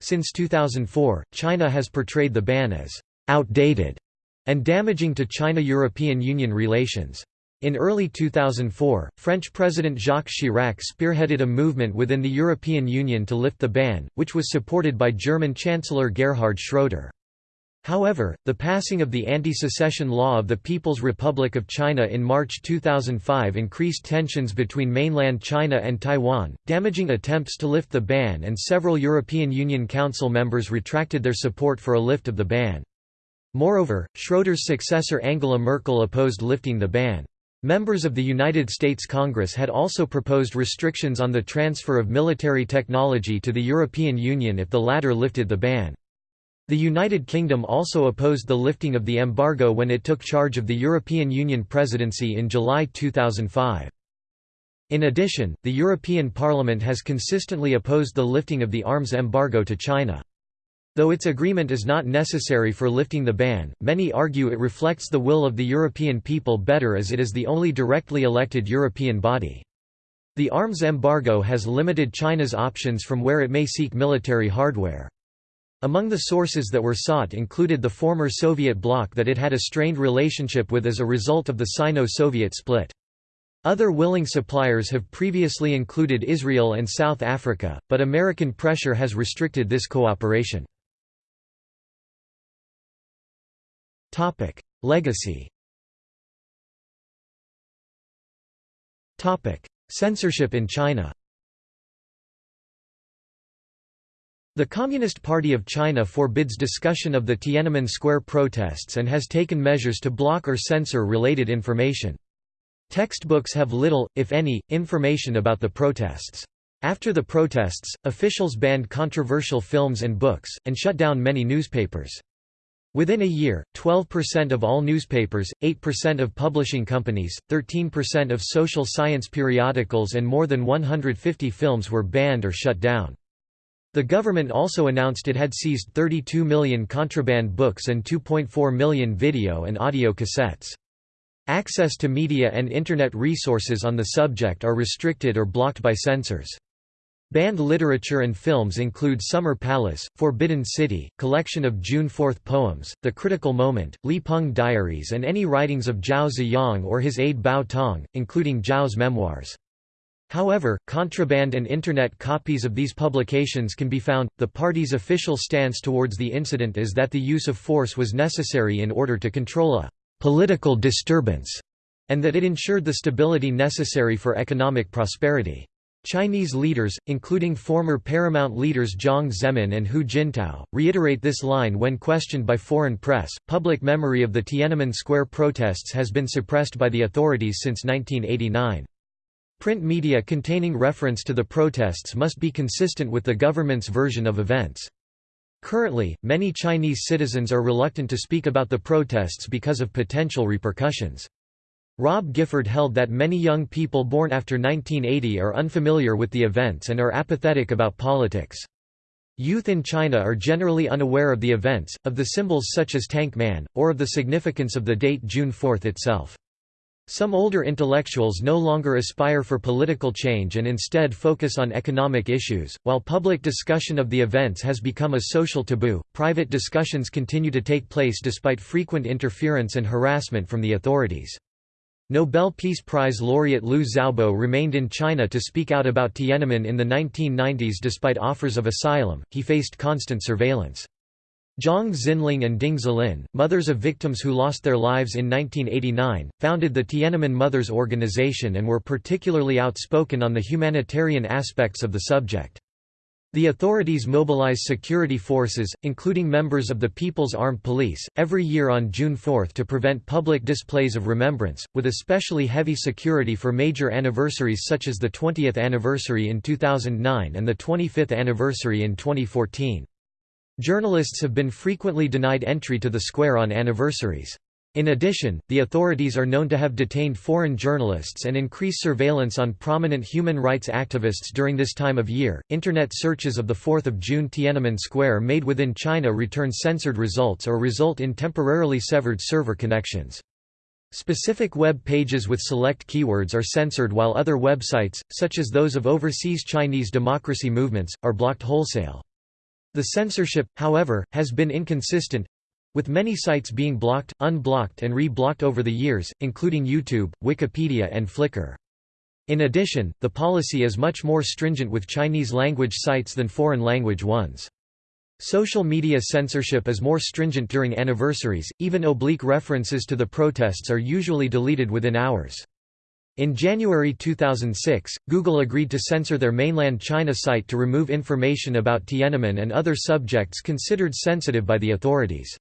Speaker 1: Since 2004, China has portrayed the ban as «outdated» and damaging to China-European Union relations. In early 2004, French President Jacques Chirac spearheaded a movement within the European Union to lift the ban, which was supported by German Chancellor Gerhard Schroeder. However, the passing of the anti-secession law of the People's Republic of China in March 2005 increased tensions between mainland China and Taiwan, damaging attempts to lift the ban and several European Union Council members retracted their support for a lift of the ban. Moreover, Schroeder's successor Angela Merkel opposed lifting the ban. Members of the United States Congress had also proposed restrictions on the transfer of military technology to the European Union if the latter lifted the ban. The United Kingdom also opposed the lifting of the embargo when it took charge of the European Union presidency in July 2005. In addition, the European Parliament has consistently opposed the lifting of the arms embargo to China. Though its agreement is not necessary for lifting the ban, many argue it reflects the will of the European people better as it is the only directly elected European body. The arms embargo has limited China's options from where it may seek military hardware. Among the sources that were sought included the former Soviet bloc that it had a strained relationship with as a result of the Sino-Soviet split. Other willing suppliers have previously included Israel and South Africa, but American pressure has restricted this cooperation. Topic: Legacy. Topic: Censorship in China. The Communist Party of China forbids discussion of the Tiananmen Square protests and has taken measures to block or censor related information. Textbooks have little, if any, information about the protests. After the protests, officials banned controversial films and books, and shut down many newspapers. Within a year, 12% of all newspapers, 8% of publishing companies, 13% of social science periodicals and more than 150 films were banned or shut down. The government also announced it had seized 32 million contraband books and 2.4 million video and audio cassettes. Access to media and Internet resources on the subject are restricted or blocked by censors. Banned literature and films include Summer Palace, Forbidden City, collection of June 4 poems, The Critical Moment, Li Peng Diaries and any writings of Zhao Ziyang or his aide Bao Tong, including Zhao's memoirs. However, contraband and Internet copies of these publications can be found. The party's official stance towards the incident is that the use of force was necessary in order to control a political disturbance, and that it ensured the stability necessary for economic prosperity. Chinese leaders, including former Paramount leaders Jiang Zemin and Hu Jintao, reiterate this line when questioned by foreign press. Public memory of the Tiananmen Square protests has been suppressed by the authorities since 1989. Print media containing reference to the protests must be consistent with the government's version of events. Currently, many Chinese citizens are reluctant to speak about the protests because of potential repercussions. Rob Gifford held that many young people born after 1980 are unfamiliar with the events and are apathetic about politics. Youth in China are generally unaware of the events, of the symbols such as Tank Man, or of the significance of the date June 4 itself. Some older intellectuals no longer aspire for political change and instead focus on economic issues. While public discussion of the events has become a social taboo, private discussions continue to take place despite frequent interference and harassment from the authorities. Nobel Peace Prize laureate Liu Xiaobo remained in China to speak out about Tiananmen in the 1990s despite offers of asylum, he faced constant surveillance. Zhang Xianling and Ding Zilin, mothers of victims who lost their lives in 1989, founded the Tiananmen Mothers Organization and were particularly outspoken on the humanitarian aspects of the subject. The authorities mobilize security forces, including members of the People's Armed Police, every year on June 4 to prevent public displays of remembrance, with especially heavy security for major anniversaries such as the 20th anniversary in 2009 and the 25th anniversary in 2014. Journalists have been frequently denied entry to the square on anniversaries. In addition, the authorities are known to have detained foreign journalists and increase surveillance on prominent human rights activists during this time of year. Internet searches of the 4th of June Tiananmen Square made within China return censored results or result in temporarily severed server connections. Specific web pages with select keywords are censored while other websites, such as those of overseas Chinese democracy movements, are blocked wholesale. The censorship, however, has been inconsistent with many sites being blocked, unblocked and re-blocked over the years, including YouTube, Wikipedia and Flickr. In addition, the policy is much more stringent with Chinese-language sites than foreign-language ones. Social media censorship is more stringent during anniversaries, even oblique references to the protests are usually deleted within hours. In January 2006, Google agreed to censor their mainland China site to remove information about Tiananmen and other subjects considered sensitive by the authorities.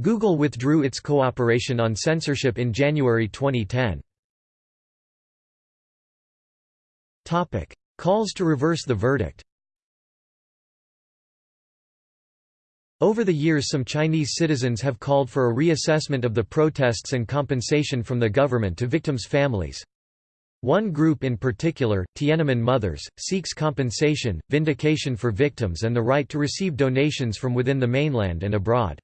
Speaker 1: Google withdrew its cooperation on censorship in January 2010. Topic: Calls to reverse the verdict Over the years some Chinese citizens have called for a reassessment of the protests and compensation from the government to victims' families. One group in particular, Tiananmen Mothers, seeks compensation, vindication for victims and the right to receive donations from within the mainland and abroad.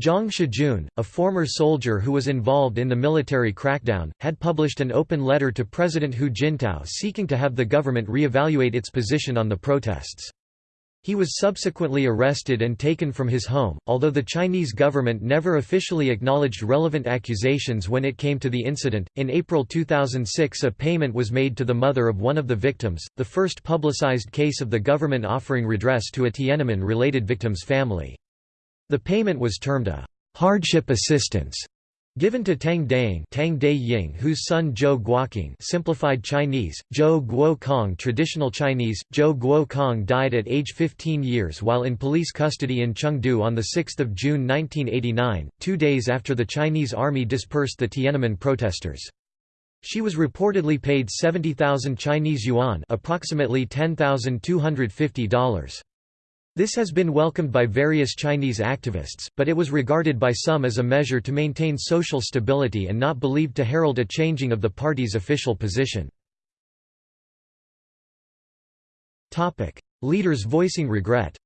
Speaker 1: Zhang Shijun, a former soldier who was involved in the military crackdown, had published an open letter to President Hu Jintao seeking to have the government re-evaluate its position on the protests. He was subsequently arrested and taken from his home, although the Chinese government never officially acknowledged relevant accusations when it came to the incident. In April 2006, a payment was made to the mother of one of the victims, the first publicized case of the government offering redress to a Tiananmen related victim's family. The payment was termed a hardship assistance Given to Tang Daing Tang Ying whose son Zhou Guocong simplified Chinese, Zhou Guo traditional Chinese, Zhou Guo died at age 15 years while in police custody in Chengdu on 6 June 1989, two days after the Chinese army dispersed the Tiananmen protesters. She was reportedly paid 70,000 Chinese yuan approximately $10,250. This has been welcomed by various Chinese activists, but it was regarded by some as a measure to maintain social stability and not believed to herald a changing of the party's official position. Leaders voicing regret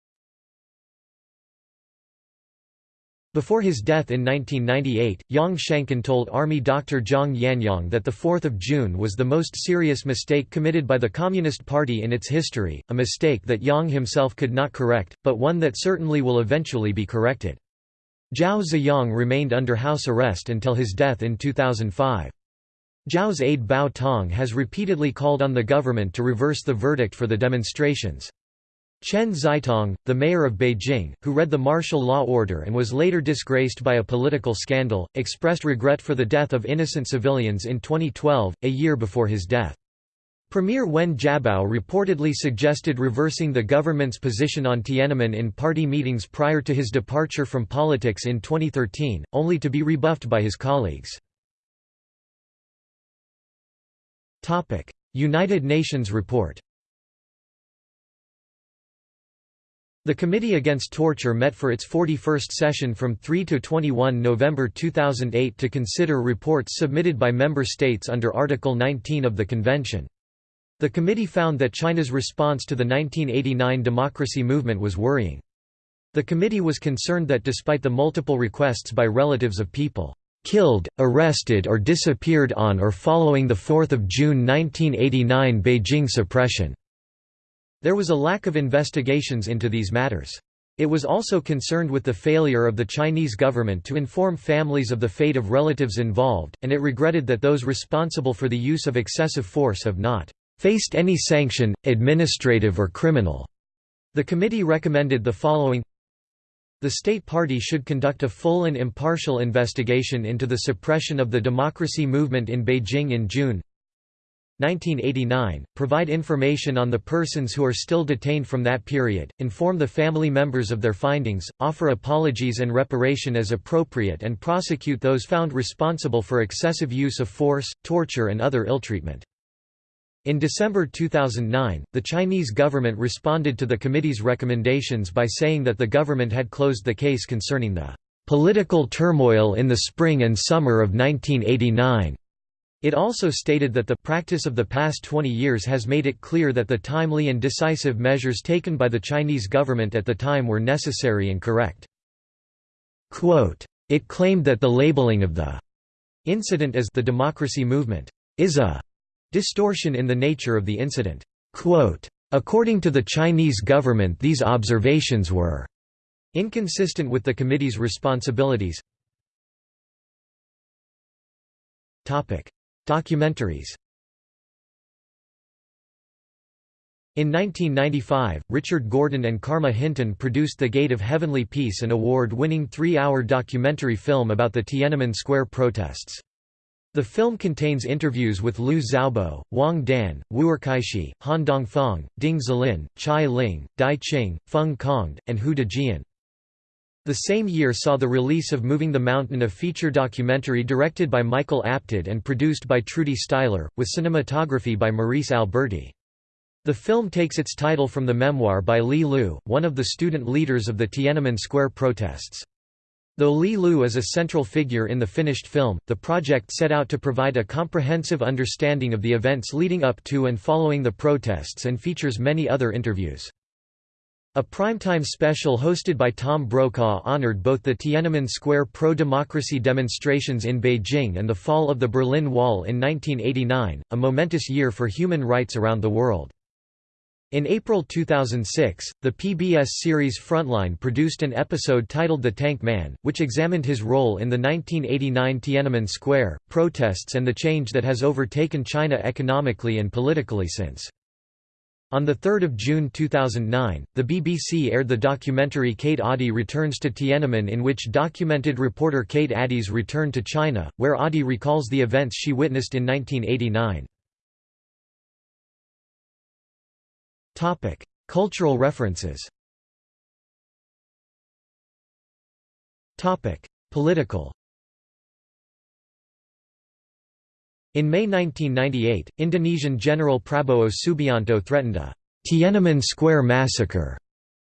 Speaker 1: Before his death in 1998, Yang Shangkun told Army Dr. Jiang Yanyong that 4 June was the most serious mistake committed by the Communist Party in its history, a mistake that Yang himself could not correct, but one that certainly will eventually be corrected. Zhao Ziyang remained under house arrest until his death in 2005. Zhao's aide Bao Tong has repeatedly called on the government to reverse the verdict for the demonstrations. Chen Xitong, the mayor of Beijing, who read the martial law order and was later disgraced by a political scandal, expressed regret for the death of innocent civilians in 2012, a year before his death. Premier Wen Jiabao reportedly suggested reversing the government's position on Tiananmen in party meetings prior to his departure from politics in 2013, only to be rebuffed by his colleagues. United Nations report The Committee Against Torture met for its 41st session from 3 to 21 November 2008 to consider reports submitted by member states under Article 19 of the Convention. The committee found that China's response to the 1989 democracy movement was worrying. The committee was concerned that despite the multiple requests by relatives of people killed, arrested or disappeared on or following the 4 June 1989 Beijing suppression." There was a lack of investigations into these matters. It was also concerned with the failure of the Chinese government to inform families of the fate of relatives involved, and it regretted that those responsible for the use of excessive force have not faced any sanction, administrative or criminal. The committee recommended the following the State Party should conduct a full and impartial investigation into the suppression of the democracy movement in Beijing in June 1989, provide information on the persons who are still detained from that period, inform the family members of their findings, offer apologies and reparation as appropriate and prosecute those found responsible for excessive use of force, torture and other ill-treatment. In December 2009, the Chinese government responded to the committee's recommendations by saying that the government had closed the case concerning the political turmoil in the spring and summer of 1989. It also stated that the practice of the past 20 years has made it clear that the timely and decisive measures taken by the Chinese government at the time were necessary and correct. Quote, it claimed that the labeling of the incident as the democracy movement is a distortion in the nature of the incident. Quote, According to the Chinese government these observations were inconsistent with the committee's responsibilities. Documentaries In 1995, Richard Gordon and Carma Hinton produced The Gate of Heavenly Peace an award-winning three-hour documentary film about the Tiananmen Square protests. The film contains interviews with Liu Xiaobo, Wang Dan, Wu'erkaixi, Han Dongfang, Ding Zilin, Chai Ling, Dai Qing, Feng Congde, and Hou Dejian. The same year saw the release of Moving the Mountain a feature documentary directed by Michael Apted and produced by Trudy Styler, with cinematography by Maryse Alberti. The film takes its title from the memoir by Li Lu, one of the student leaders of the Tiananmen Square protests. Though Li Lu is a central figure in the finished film, the project set out to provide a comprehensive understanding of the events leading up to and following the protests and features many other interviews. A primetime special hosted by Tom Brokaw honored both the Tiananmen Square pro-democracy demonstrations in Beijing and the fall of the Berlin Wall in 1989, a momentous year for human rights around the world. In April 2006, the PBS series Frontline produced an episode titled The Tank Man, which examined his role in the 1989 Tiananmen Square protests and the change that has overtaken China economically and politically since. On 3 June 2009, the BBC aired the documentary Kate Adie Returns to Tiananmen in which documented reporter Kate Adie's return to China, where Adie recalls the events she witnessed in 1989. Cultural references Political In May 1998, Indonesian General Prabowo Subianto threatened a Tiananmen Square massacre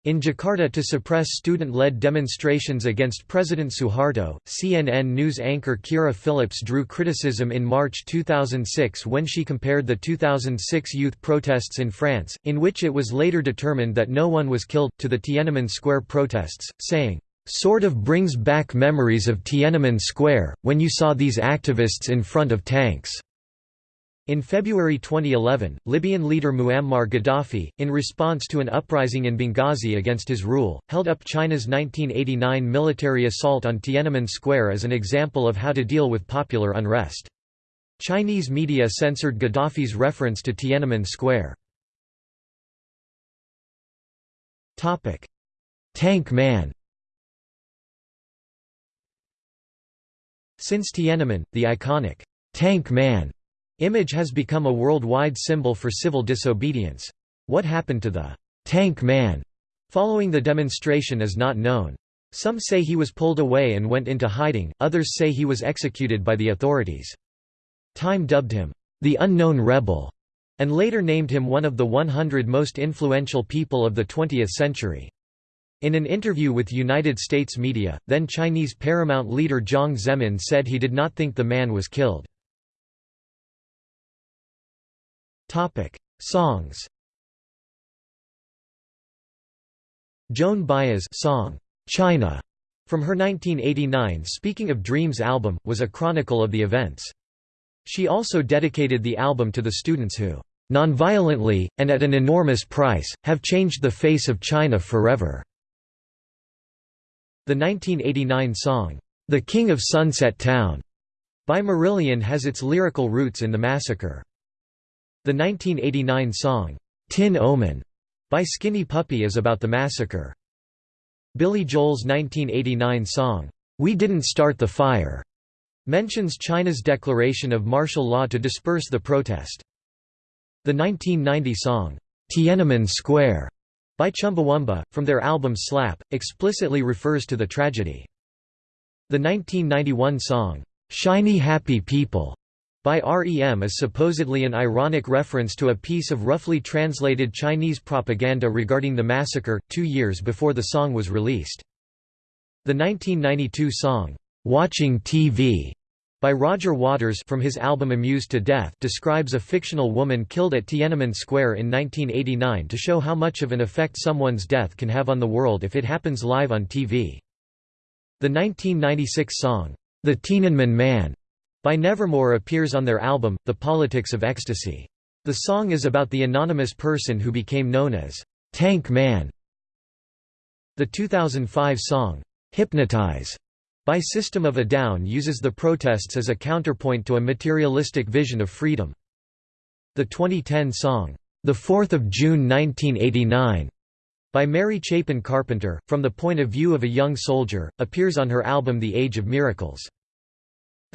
Speaker 1: in Jakarta to suppress student-led demonstrations against President Suharto, CNN news anchor Kyra Phillips drew criticism in March 2006 when she compared the 2006 youth protests in France, in which it was later determined that no one was killed, to the Tiananmen Square protests, saying, "...sort of brings back memories of Tiananmen Square, when you saw these activists in front of tanks." In February 2011, Libyan leader Muammar Gaddafi, in response to an uprising in Benghazi against his rule, held up China's 1989 military assault on Tiananmen Square as an example of how to deal with popular unrest. Chinese media censored Gaddafi's reference to Tiananmen Square. Tank Man Since Tiananmen, the iconic Tank Man Image has become a worldwide symbol for civil disobedience. What happened to the «tank man» following the demonstration is not known. Some say he was pulled away and went into hiding, others say he was executed by the authorities. Time dubbed him, «the unknown rebel», and later named him one of the 100 most influential people of the 20th century. In an interview with United States media, then Chinese Paramount leader Jiang Zemin said he did not think the man was killed. Topic: Songs. Joan Baez song "China" From her 1989 Speaking of Dreams album, was a chronicle of the events. She also dedicated the album to the students who, "...nonviolently, and at an enormous price, have changed the face of China forever." The 1989 song, "'The King of Sunset Town' by Marillion has its lyrical roots in the massacre. The 1989 song, "'Tin Omen' by Skinny Puppy is about the massacre. Billy Joel's 1989 song, "'We Didn't Start the Fire' mentions China's declaration of martial law to disperse the protest. The 1990 song, "'Tiananmen Square' by Chumbawamba, from their album Slap, explicitly refers to the tragedy. The 1991 song, "'Shiny Happy People' by REM is supposedly an ironic reference to a piece of roughly translated Chinese propaganda regarding the massacre, two years before the song was released. The 1992 song, "'Watching TV' by Roger Waters from his album Amused to Death describes a fictional woman killed at Tiananmen Square in 1989 to show how much of an effect someone's death can have on the world if it happens live on TV. The 1996 song, "'The Tiananmen Man' by Nevermore appears on their album, The Politics of Ecstasy. The song is about the anonymous person who became known as Tank Man. The 2005 song, Hypnotize, by System of a Down uses the protests as a counterpoint to a materialistic vision of freedom. The 2010 song, The 4th of June 1989, by Mary Chapin Carpenter, from the point of view of a young soldier, appears on her album The Age of Miracles.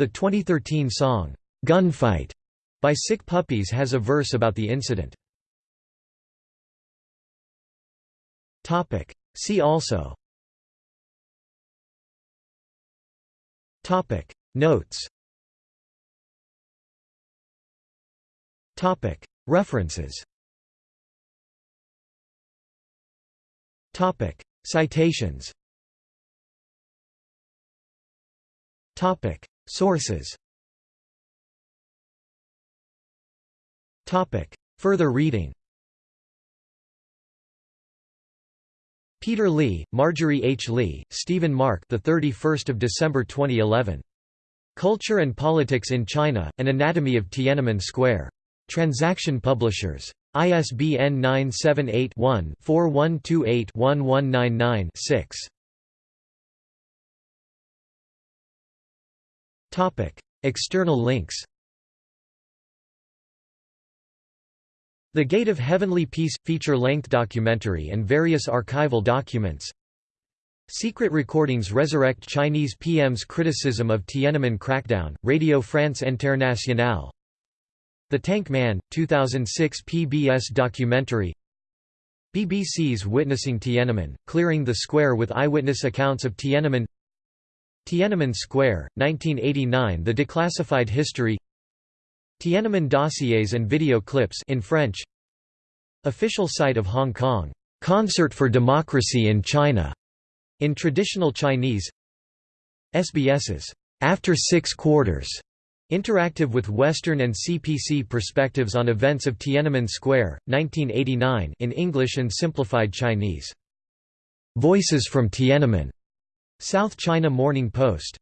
Speaker 1: The 2013 song, "'Gunfight' by Sick Puppies has a verse about the incident. See also. Topic. Notes. References. Topic. Citations Sources Further reading Peter Lee, Marjorie H. Lee, Stephen Mark. The 31st of December 2011. Culture and Politics in China: An Anatomy of Tiananmen Square. Transaction Publishers. ISBN 978 one 4128 1199 6. External links The Gate of Heavenly Peace – feature-length documentary and various archival documents. Secret recordings resurrect Chinese PM's criticism of Tiananmen crackdown, Radio France Internationale. The Tank Man, 2006 PBS documentary. BBC's Witnessing Tiananmen, clearing the square with eyewitness accounts of Tiananmen Tiananmen Square, 1989 The Declassified History. Tiananmen dossiers and video clips in French. Official site of Hong Kong, "'Concert for Democracy in China' in traditional Chinese. SBS's "'After Six Quarters' Interactive with Western and CPC perspectives on events of Tiananmen Square, 1989 in English and simplified Chinese. Voices from Tiananmen South China Morning Post